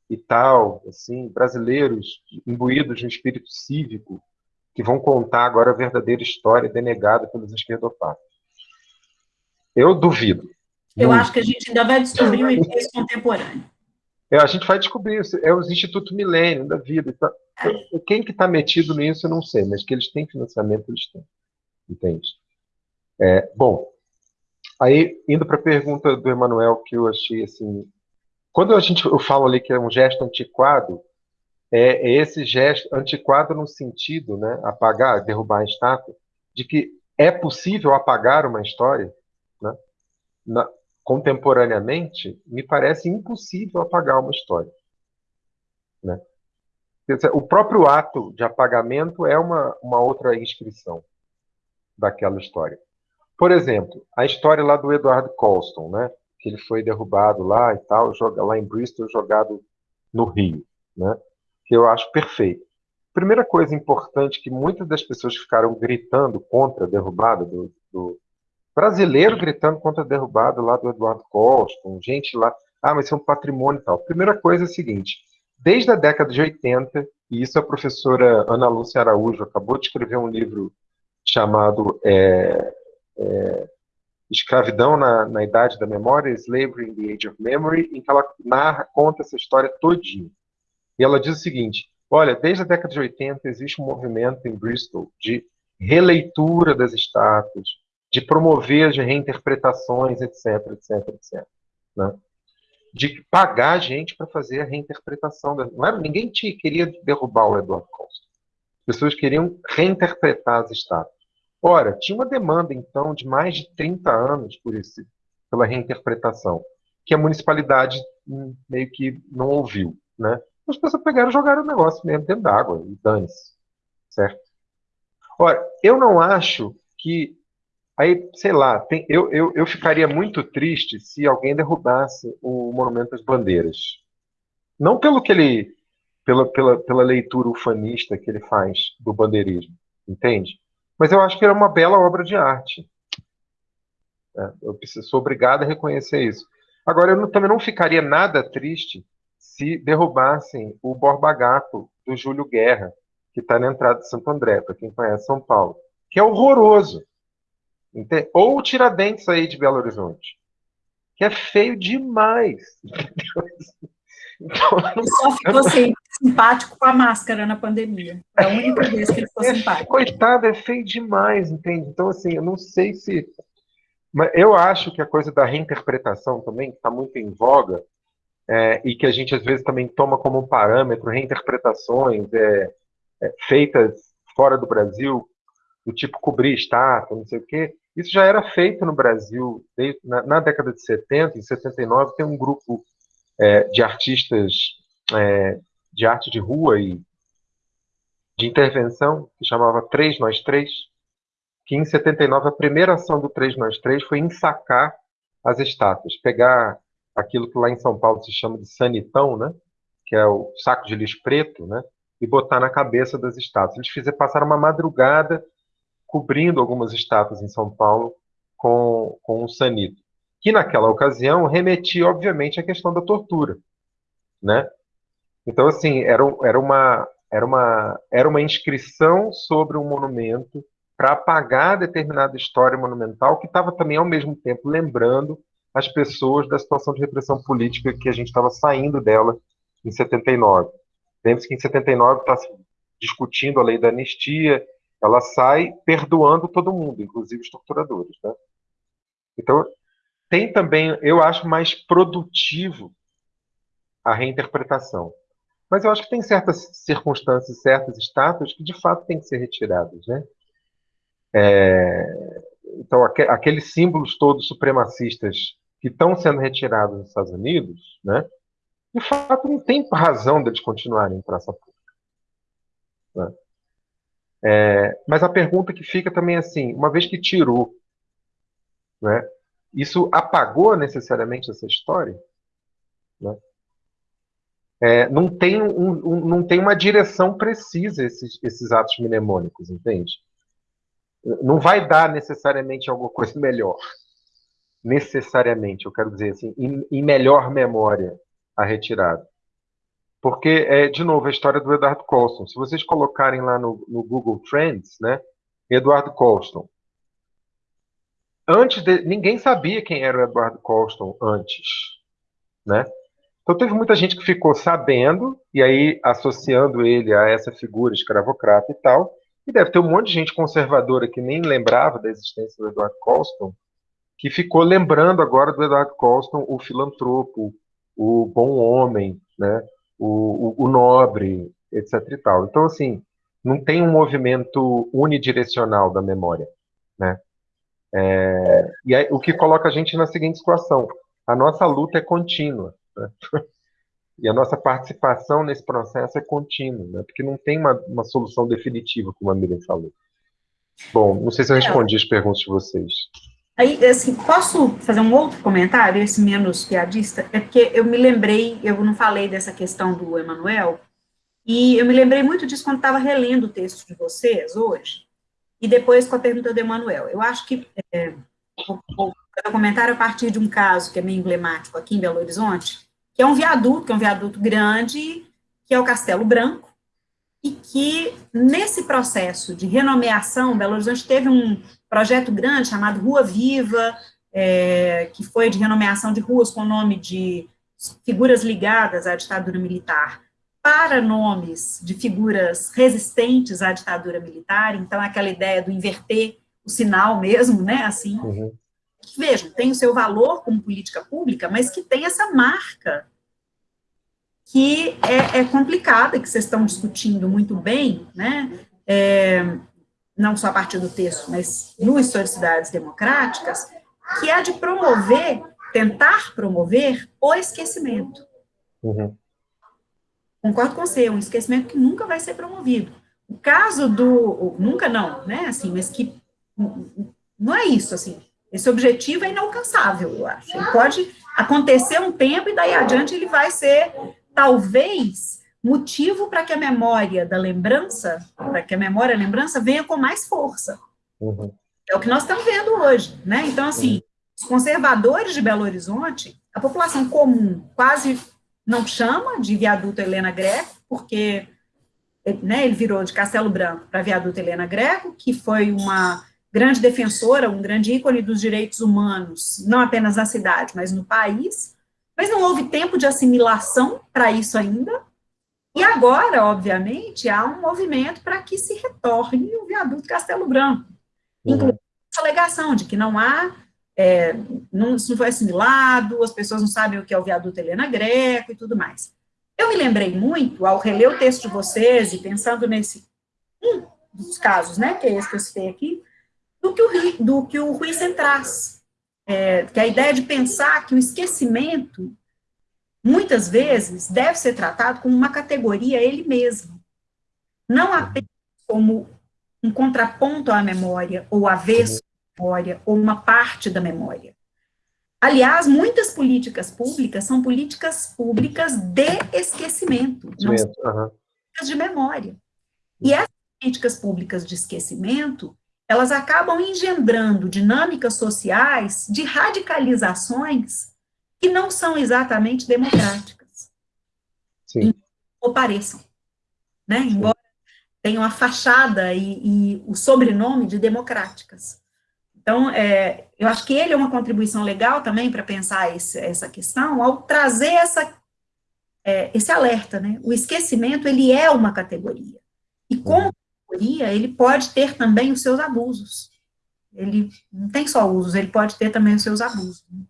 e tal, assim, brasileiros imbuídos de um espírito cívico, que vão contar agora a verdadeira história denegada pelos esquerdopatas. Eu duvido. Eu acho que a gente ainda vai descobrir o inglês contemporâneo. É, a gente vai descobrir, é os Instituto Milênio da vida. Então, quem que está metido nisso, eu não sei, mas que eles têm financiamento, eles têm. Entende? É, bom, aí, indo para a pergunta do Emanuel, que eu achei assim. Quando a gente, eu falo ali que é um gesto antiquado, é, é esse gesto antiquado no sentido, né, apagar, derrubar a estátua, de que é possível apagar uma história, né? Na, contemporaneamente, me parece impossível apagar uma história. Né? O próprio ato de apagamento é uma, uma outra inscrição daquela história. Por exemplo, a história lá do Edward Colston, né? Que ele foi derrubado lá e tal, joga, lá em Bristol, jogado no Rio, né? que eu acho perfeito. Primeira coisa importante que muitas das pessoas ficaram gritando contra a derrubada do, do, brasileiro gritando contra a derrubada lá do Eduardo Costa, gente lá, ah, mas isso é um patrimônio e tal. Primeira coisa é a seguinte, desde a década de 80, e isso a professora Ana Lúcia Araújo acabou de escrever um livro chamado é, é, Escravidão na, na, Idade da Memória, Slavery in the Age of Memory, em que ela narra, conta essa história todinha. E ela diz o seguinte, olha, desde a década de 80 existe um movimento em Bristol de releitura das estátuas, de promover as reinterpretações, etc, etc, etc. Né? De pagar gente para fazer a reinterpretação. Não era, ninguém tinha, queria derrubar o Eduardo Costa. As pessoas queriam reinterpretar as estátuas. Ora, tinha uma demanda, então, de mais de 30 anos por isso, pela reinterpretação, que a municipalidade hum, meio que não ouviu. Né? As pessoas pegaram e jogaram o negócio mesmo dentro d'água, e dane-se. Certo? Ora, eu não acho que Aí, sei lá, tem, eu, eu, eu ficaria muito triste se alguém derrubasse o Monumento às Bandeiras. Não pelo que ele. Pela, pela, pela leitura ufanista que ele faz do bandeirismo, entende? Mas eu acho que era uma bela obra de arte. É, eu sou obrigado a reconhecer isso. Agora, eu não, também não ficaria nada triste se derrubassem o Borba Gato do Júlio Guerra, que está na entrada de Santo André, para quem conhece São Paulo, que é horroroso. Ou o Tiradentes aí de Belo Horizonte, que é feio demais. Então, ele só ficou assim, simpático com a máscara na pandemia. É a única vez que ele ficou simpático. Coitado, é feio demais, entende? Então, assim, eu não sei se. Mas eu acho que a coisa da reinterpretação também, que está muito em voga, é, e que a gente às vezes também toma como parâmetro reinterpretações é, é feitas fora do Brasil, do tipo cobrir estátua, não sei o quê. Isso já era feito no Brasil desde, na, na, década de 70, em 79, tem um grupo é, de artistas é, de arte de rua e de intervenção que chamava Três Nós Três, que em 79 a primeira ação do Três Nós Três foi ensacar as estátuas, pegar aquilo que lá em São Paulo se chama de sanitão, né, que é o saco de lixo preto, né, e botar na cabeça das estátuas. Eles fizeram passar uma madrugada cobrindo algumas estátuas em São Paulo com, com um sanito, que naquela ocasião remetia, obviamente, à questão da tortura, né? Então, assim, era, era, uma, era, uma, era uma inscrição sobre um monumento para apagar determinada história monumental que estava também, ao mesmo tempo, lembrando as pessoas da situação de repressão política que a gente estava saindo dela em 79. Lembre-se que em 79 está discutindo a lei da anistia, ela sai perdoando todo mundo, inclusive os torturadores. Né? Então, tem também, eu acho mais produtivo a reinterpretação. Mas eu acho que tem certas circunstâncias, certas estátuas que de fato têm que ser retiradas. Né? É, então, aqueles símbolos todos supremacistas que estão sendo retirados nos Estados Unidos, né, de fato não tem razão deles continuarem em praça pública. Né? É, mas a pergunta que fica também é assim, uma vez que tirou, né, isso apagou necessariamente essa história? Né? É, não, tem um, um, não tem uma direção precisa esses, esses atos mnemônicos, entende? Não vai dar necessariamente alguma coisa melhor. Necessariamente, eu quero dizer assim, em, em melhor memória a retirada. Porque, é, de novo, a história do Eduardo Colston. Se vocês colocarem lá no, no Google Trends, né, Eduardo Colston. Antes de, ninguém sabia quem era o Eduardo Colston antes, né? Então teve muita gente que ficou sabendo e aí associando ele a essa figura escravocrata e tal. E deve ter um monte de gente conservadora que nem lembrava da existência do Eduardo Colston, que ficou lembrando agora do Eduardo Colston o filantropo, o bom homem, né? o, o, o nobre, etc. E tal. Então, assim, não tem um movimento unidirecional da memória. Né? É, e aí, o que coloca a gente na seguinte situação: a nossa luta é contínua. Né? E a nossa participação nesse processo é contínua, né? porque não tem uma, uma solução definitiva, como a Miriam falou. Bom, não sei se eu respondi as perguntas de vocês. Aí, assim, posso fazer um outro comentário, esse menos piadista? É porque eu me lembrei, eu não falei dessa questão do Emanuel, e eu me lembrei muito disso quando estava relendo o texto de vocês hoje, e depois com a pergunta do Emanuel. Eu acho que é, vou, vou fazer um comentário a partir de um caso que é meio emblemático aqui em Belo Horizonte, que é um viaduto, que é um viaduto grande, que é o Castelo Branco, e que, nesse processo de renomeação, Belo Horizonte teve um projeto grande chamado Rua Viva, é, que foi de renomeação de ruas com o nome de figuras ligadas à ditadura militar para nomes de figuras resistentes à ditadura militar, então aquela ideia do inverter o sinal mesmo, né, assim, uhum. Que, vejam, tem o seu valor como política pública, mas que tem essa marca que é, é complicada, que vocês estão discutindo muito bem, né, é, não só a partir do texto, mas no Historicidades Democráticas, que é a de promover, tentar promover o esquecimento. Uhum. Concordo com você, um esquecimento que nunca vai ser promovido. O caso do, nunca não, né, assim, mas que não é isso, assim, esse objetivo é inalcançável, eu acho. Ele pode acontecer um tempo e daí adiante ele vai ser, talvez, motivo para que a memória da lembrança, para que a memória a lembrança venha com mais força. Uhum. É o que nós estamos vendo hoje, né? Então, assim, os conservadores de Belo Horizonte, a população comum quase não chama de viaduto Helena Greco, porque né, ele virou de Castelo Branco para viaduto Helena Greco, que foi uma grande defensora, um grande ícone dos direitos humanos, não apenas na cidade, mas no país, mas não houve tempo de assimilação para isso ainda, e agora, obviamente, há um movimento para que se retorne o viaduto Castelo Branco, uhum. incluindo essa alegação de que não há, é, não, isso não foi assimilado, as pessoas não sabem o que é o viaduto Helena Greco e tudo mais. Eu me lembrei muito, ao reler o texto de vocês e pensando nesse, um dos casos, né, que é esse que eu citei aqui, do que o, do que o traz, é, que a ideia de pensar que o esquecimento muitas vezes deve ser tratado como uma categoria ele mesmo, não apenas como um contraponto à memória, ou avesso à memória, ou uma parte da memória. Aliás, muitas políticas públicas são políticas públicas de esquecimento, não são políticas de memória. E essas políticas públicas de esquecimento, elas acabam engendrando dinâmicas sociais de radicalizações que não são exatamente democráticas. Sim. Ou pareçam. Né? Embora tenham a fachada e, e, o sobrenome de democráticas. Então, é, eu acho que ele é uma contribuição legal também para pensar esse, essa questão, ao trazer essa, é, esse alerta, né? O esquecimento, ele é uma categoria. E como ele pode ter também os seus abusos. Ele não tem só usos, ele pode ter também os seus abusos. Né?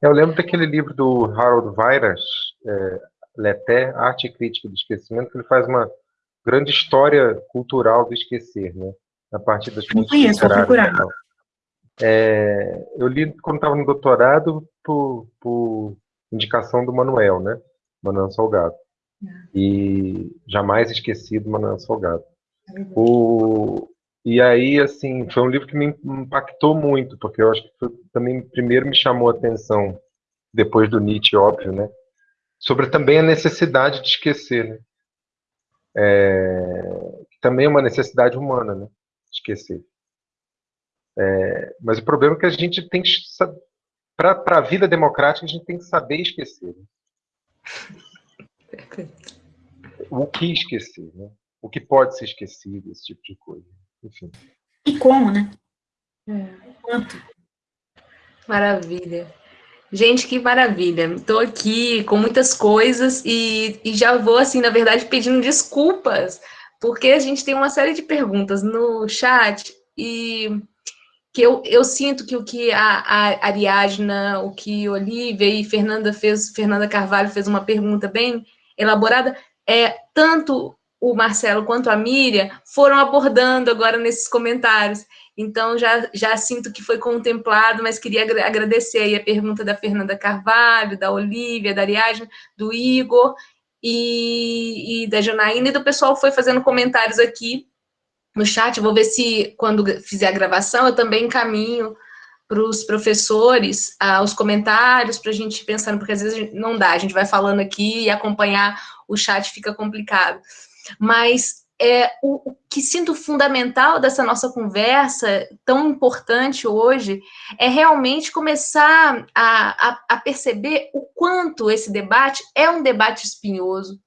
Eu lembro daquele livro do Harold Weiras, é, Leté, Arte e Crítica do Esquecimento, que ele faz uma grande história cultural do esquecer, né? A partir das literárias. É, eu li quando estava no doutorado por, por, indicação do Manuel, né? Manuel Salgado. E jamais esquecido Manuel Salgado. É o, e aí, assim, foi um livro que me impactou muito, porque eu acho que foi, também primeiro me chamou a atenção, depois do Nietzsche, óbvio, né? Sobre também a necessidade de esquecer, né? É, também é uma necessidade humana, né? Esquecer. É, mas o problema é que a gente tem que para a vida democrática, a gente tem que saber esquecer. Né? O que esquecer, né? O que pode ser esquecido, esse tipo de coisa. Enfim. E como, né? É. Quanto? Maravilha. Gente, que maravilha. Estou aqui com muitas coisas e, e já vou, assim, na verdade, pedindo desculpas, porque a gente tem uma série de perguntas no chat e que eu, eu sinto que o que a, a Ariadna, o que Olivia e Fernanda fez, Fernanda Carvalho fez uma pergunta bem elaborada, é tanto o Marcelo quanto a Miriam foram abordando agora nesses comentários. Então, já, já sinto que foi contemplado, mas queria agradecer aí a pergunta da Fernanda Carvalho, da Olivia, da Ariadna, do Igor e, e da Janaína, e do pessoal foi fazendo comentários aqui no chat. Vou ver se, quando fizer a gravação, eu também encaminho para os professores ah, os comentários, para a gente pensando, porque às vezes não dá, a gente vai falando aqui e acompanhar o chat fica complicado. Mas é, o, o, que sinto fundamental dessa nossa conversa, tão importante hoje, é realmente começar a, a, a perceber o quanto esse debate é um debate espinhoso,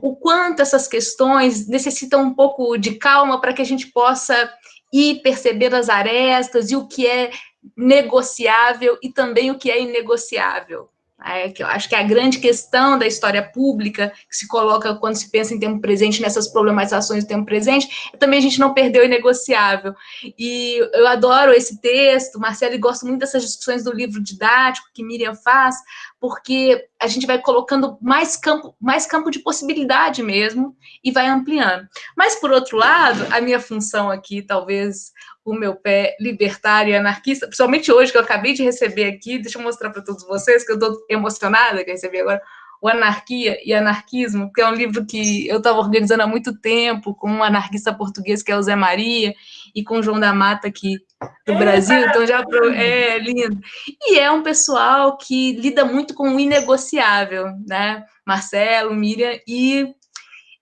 o quanto essas questões necessitam um pouco de calma para que a gente possa ir perceber as arestas e o que é negociável e também o que é inegociável. É, que eu acho que é a grande questão da história pública que se coloca quando se pensa em tempo presente, nessas problematizações do tempo presente, é também a gente não perdeu o inegociável. E eu adoro esse texto, Marcelo, e gosto muito dessas discussões do livro didático que Miriam faz, porque a gente vai colocando mais campo, mais campo de possibilidade mesmo e vai ampliando. Mas, por outro lado, a minha função aqui, talvez o meu pé libertário e anarquista, principalmente hoje, que eu acabei de receber aqui, deixa eu mostrar para todos vocês, que eu estou emocionada que eu recebi agora, o Anarquia e Anarquismo, que é um livro que eu estava organizando há muito tempo, com um anarquista português, que é o Zé Maria, e com o João da Mata aqui do Brasil, então já é lindo. E é um pessoal que lida muito com o inegociável, né? Marcelo, Miriam, e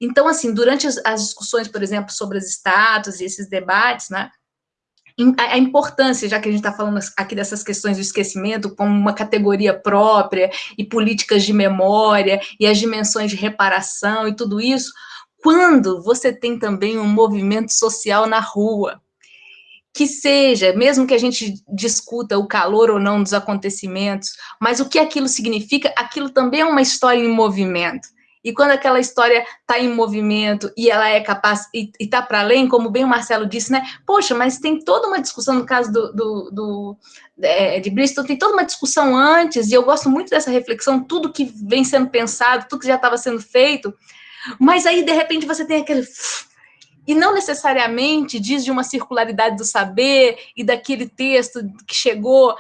então, assim, durante as, as discussões, por exemplo, sobre as estátuas e esses debates, né, a importância, já que a gente está falando aqui dessas questões do esquecimento como uma categoria própria, e políticas de memória, e as dimensões de reparação e tudo isso, quando você tem também um movimento social na rua, que seja, mesmo que a gente discuta o calor ou não dos acontecimentos, mas o que aquilo significa, aquilo também é uma história em movimento. E quando aquela história está em movimento e ela é capaz, e está para além, como bem o Marcelo disse, né? Poxa, mas tem toda uma discussão, no caso do, do, do é, de Bristol, tem toda uma discussão antes, e eu gosto muito dessa reflexão, tudo que vem sendo pensado, tudo que já estava sendo feito, mas aí, de repente, você tem aquele e não necessariamente diz de uma circularidade do saber e daquele texto que chegou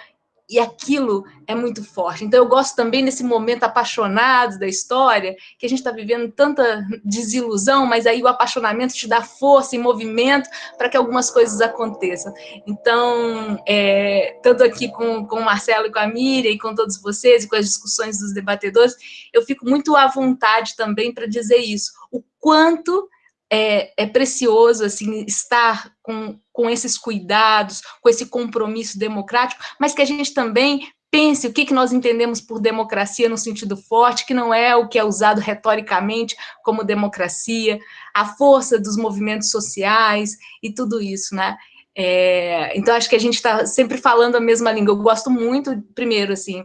e aquilo é muito forte. Então, eu gosto também desse momento apaixonado da história, que a gente está vivendo tanta desilusão, mas aí o apaixonamento te dá força e movimento para que algumas coisas aconteçam. Então, é, tanto aqui com, com o Marcelo e com a Miriam, e com todos vocês, e com as discussões dos debatedores, eu fico muito à vontade também para dizer isso, o quanto é, é, precioso assim estar com, com esses cuidados, com esse compromisso democrático, mas que a gente também pense o que, que nós entendemos por democracia no sentido forte, que não é o que é usado retoricamente como democracia, a força dos movimentos sociais e tudo isso, né? É, então, acho que a gente está sempre falando a mesma língua. Eu gosto muito, primeiro, assim,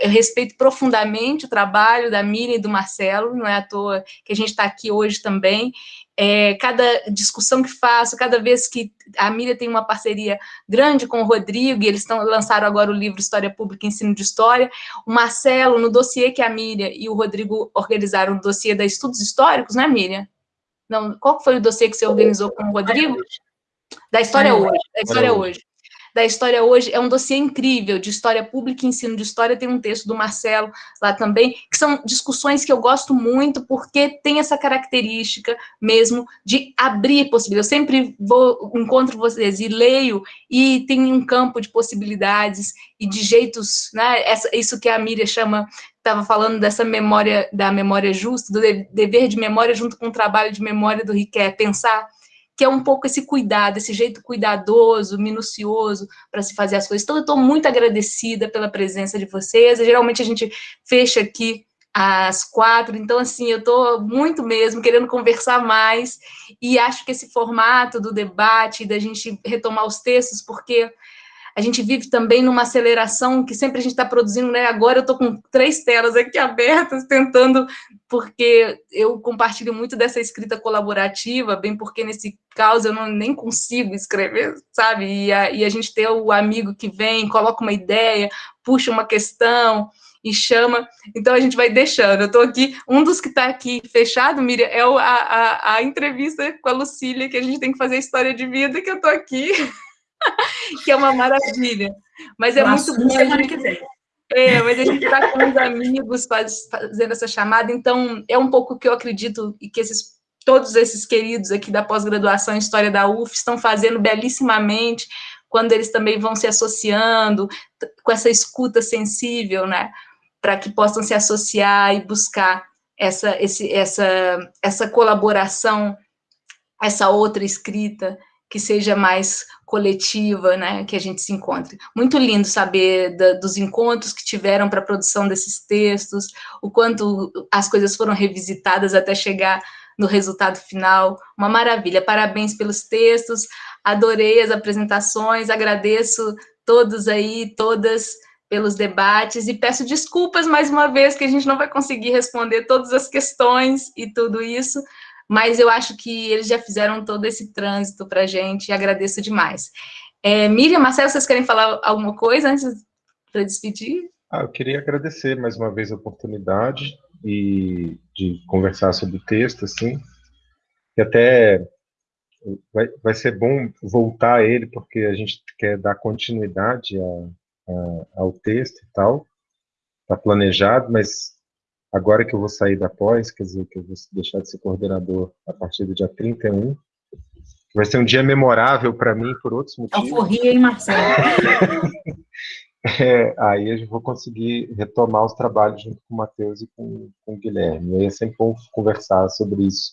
eu respeito profundamente o trabalho da Miriam e do Marcelo, não é à toa que a gente está aqui hoje também. É, cada discussão que faço, cada vez que a Miriam tem uma parceria grande com o Rodrigo, e eles tão, lançaram agora o livro História Pública e Ensino de História, o Marcelo, no dossiê que a Miriam e o Rodrigo organizaram, o dossiê da Estudos Históricos, né, Miriam? Não, qual foi o dossiê que você organizou com o Rodrigo? Da História Hoje, da História Hoje da História Hoje, é um dossiê incrível de História Pública e Ensino de História, tem um texto do Marcelo lá também, que são discussões que eu gosto muito, porque tem essa característica mesmo de abrir possibilidades. Eu sempre vou, encontro vocês e leio, e tem um campo de possibilidades e de jeitos, né, essa, isso que a Miriam chama estava falando dessa memória, da memória justa, do dever de memória junto com o trabalho de memória do Riquet, pensar que é um pouco esse cuidado, esse jeito cuidadoso, minucioso para se fazer as coisas. Então, eu estou muito agradecida pela presença de vocês. Geralmente a gente fecha aqui às quatro, então, assim, eu estou muito mesmo querendo conversar mais e acho que esse formato do debate, da gente retomar os textos, porque a gente vive também numa aceleração que sempre a gente está produzindo, né? Agora eu estou com três telas aqui abertas, tentando, porque eu compartilho muito dessa escrita colaborativa, bem porque nesse caso eu não, nem consigo escrever, sabe? E a, e a gente ter o amigo que vem, coloca uma ideia, puxa uma questão, e chama, então a gente vai deixando. Eu estou aqui, um dos que está aqui fechado, Miriam, é a, a, a, entrevista com a Lucília, que a gente tem que fazer a histua de vida, que eu estou aqui. que é uma maravilha. Mas é muito bom. Que vem. É, mas a gente está com os amigos faz, fazendo essa chamada, então é um pouco que eu acredito e que esses, todos esses queridos aqui da pós-graduação em História da UF estão fazendo belíssimamente, quando eles também vão se associando com essa escuta sensível, né, para que possam se associar e buscar essa, esse, essa, essa colaboração, essa outra escrita, que seja mais coletiva, né, que a gente se encontre. Muito lindo saber da, dos encontros que tiveram para a produção desses textos, o quanto as coisas foram revisitadas até chegar no resultado final, uma maravilha. Parabéns pelos textos, adorei as apresentações, agradeço todos aí, todas pelos debates e peço desculpas mais uma vez que a gente não vai conseguir responder todas as questões e tudo isso, mas eu acho que eles já fizeram todo esse trânsito para a gente e agradeço demais. É, Miriam, Marcelo, vocês querem falar alguma coisa antes para despedir? Ah, eu queria agradecer mais uma vez a oportunidade e de conversar sobre o texto, assim, e até vai, vai ser bom voltar a ele, porque a gente quer dar continuidade a, a, ao texto e tal, está planejado, mas agora que eu vou sair da pós, quer dizer, que eu vou deixar de ser coordenador a partir do dia 31, vai ser um dia memorável para mim por outros motivos. Alforria, hein, Marcelo? é, aí eu vou conseguir retomar os trabalhos junto com o Matheus e com, com o Guilherme. E aí é sempre bom conversar sobre isso,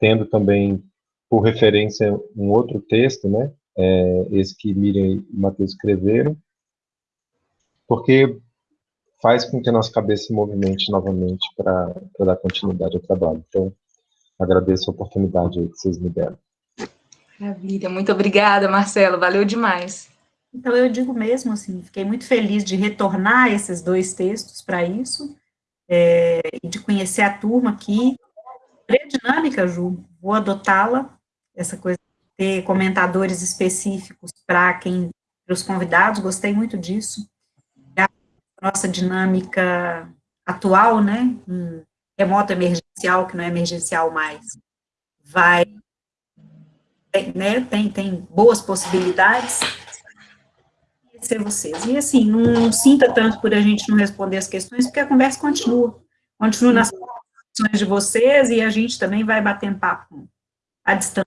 tendo também por referência um outro texto, né? É, esse que Miriam e Matheus escreveram, porque faz com que a nossa cabeça se movimente novamente para dar continuidade ao trabalho. Então, agradeço a oportunidade que vocês me deram. Maravilha, muito obrigada, Marcelo, valeu demais. Então, eu digo mesmo assim, fiquei muito feliz de retornar esses dois textos para isso, é, e de conhecer a turma aqui. É dinâmica, Ju, vou adotá-la, essa coisa de ter comentadores específicos para quem, para os convidados, gostei muito disso nossa dinâmica atual, né, um remoto emergencial, que não é emergencial mais, vai, né, tem, tem boas possibilidades, ser vocês. E assim, não sinta tanto por a gente não responder as questões, porque a conversa continua, continua nas questões de vocês, e a gente também vai batendo papo à distância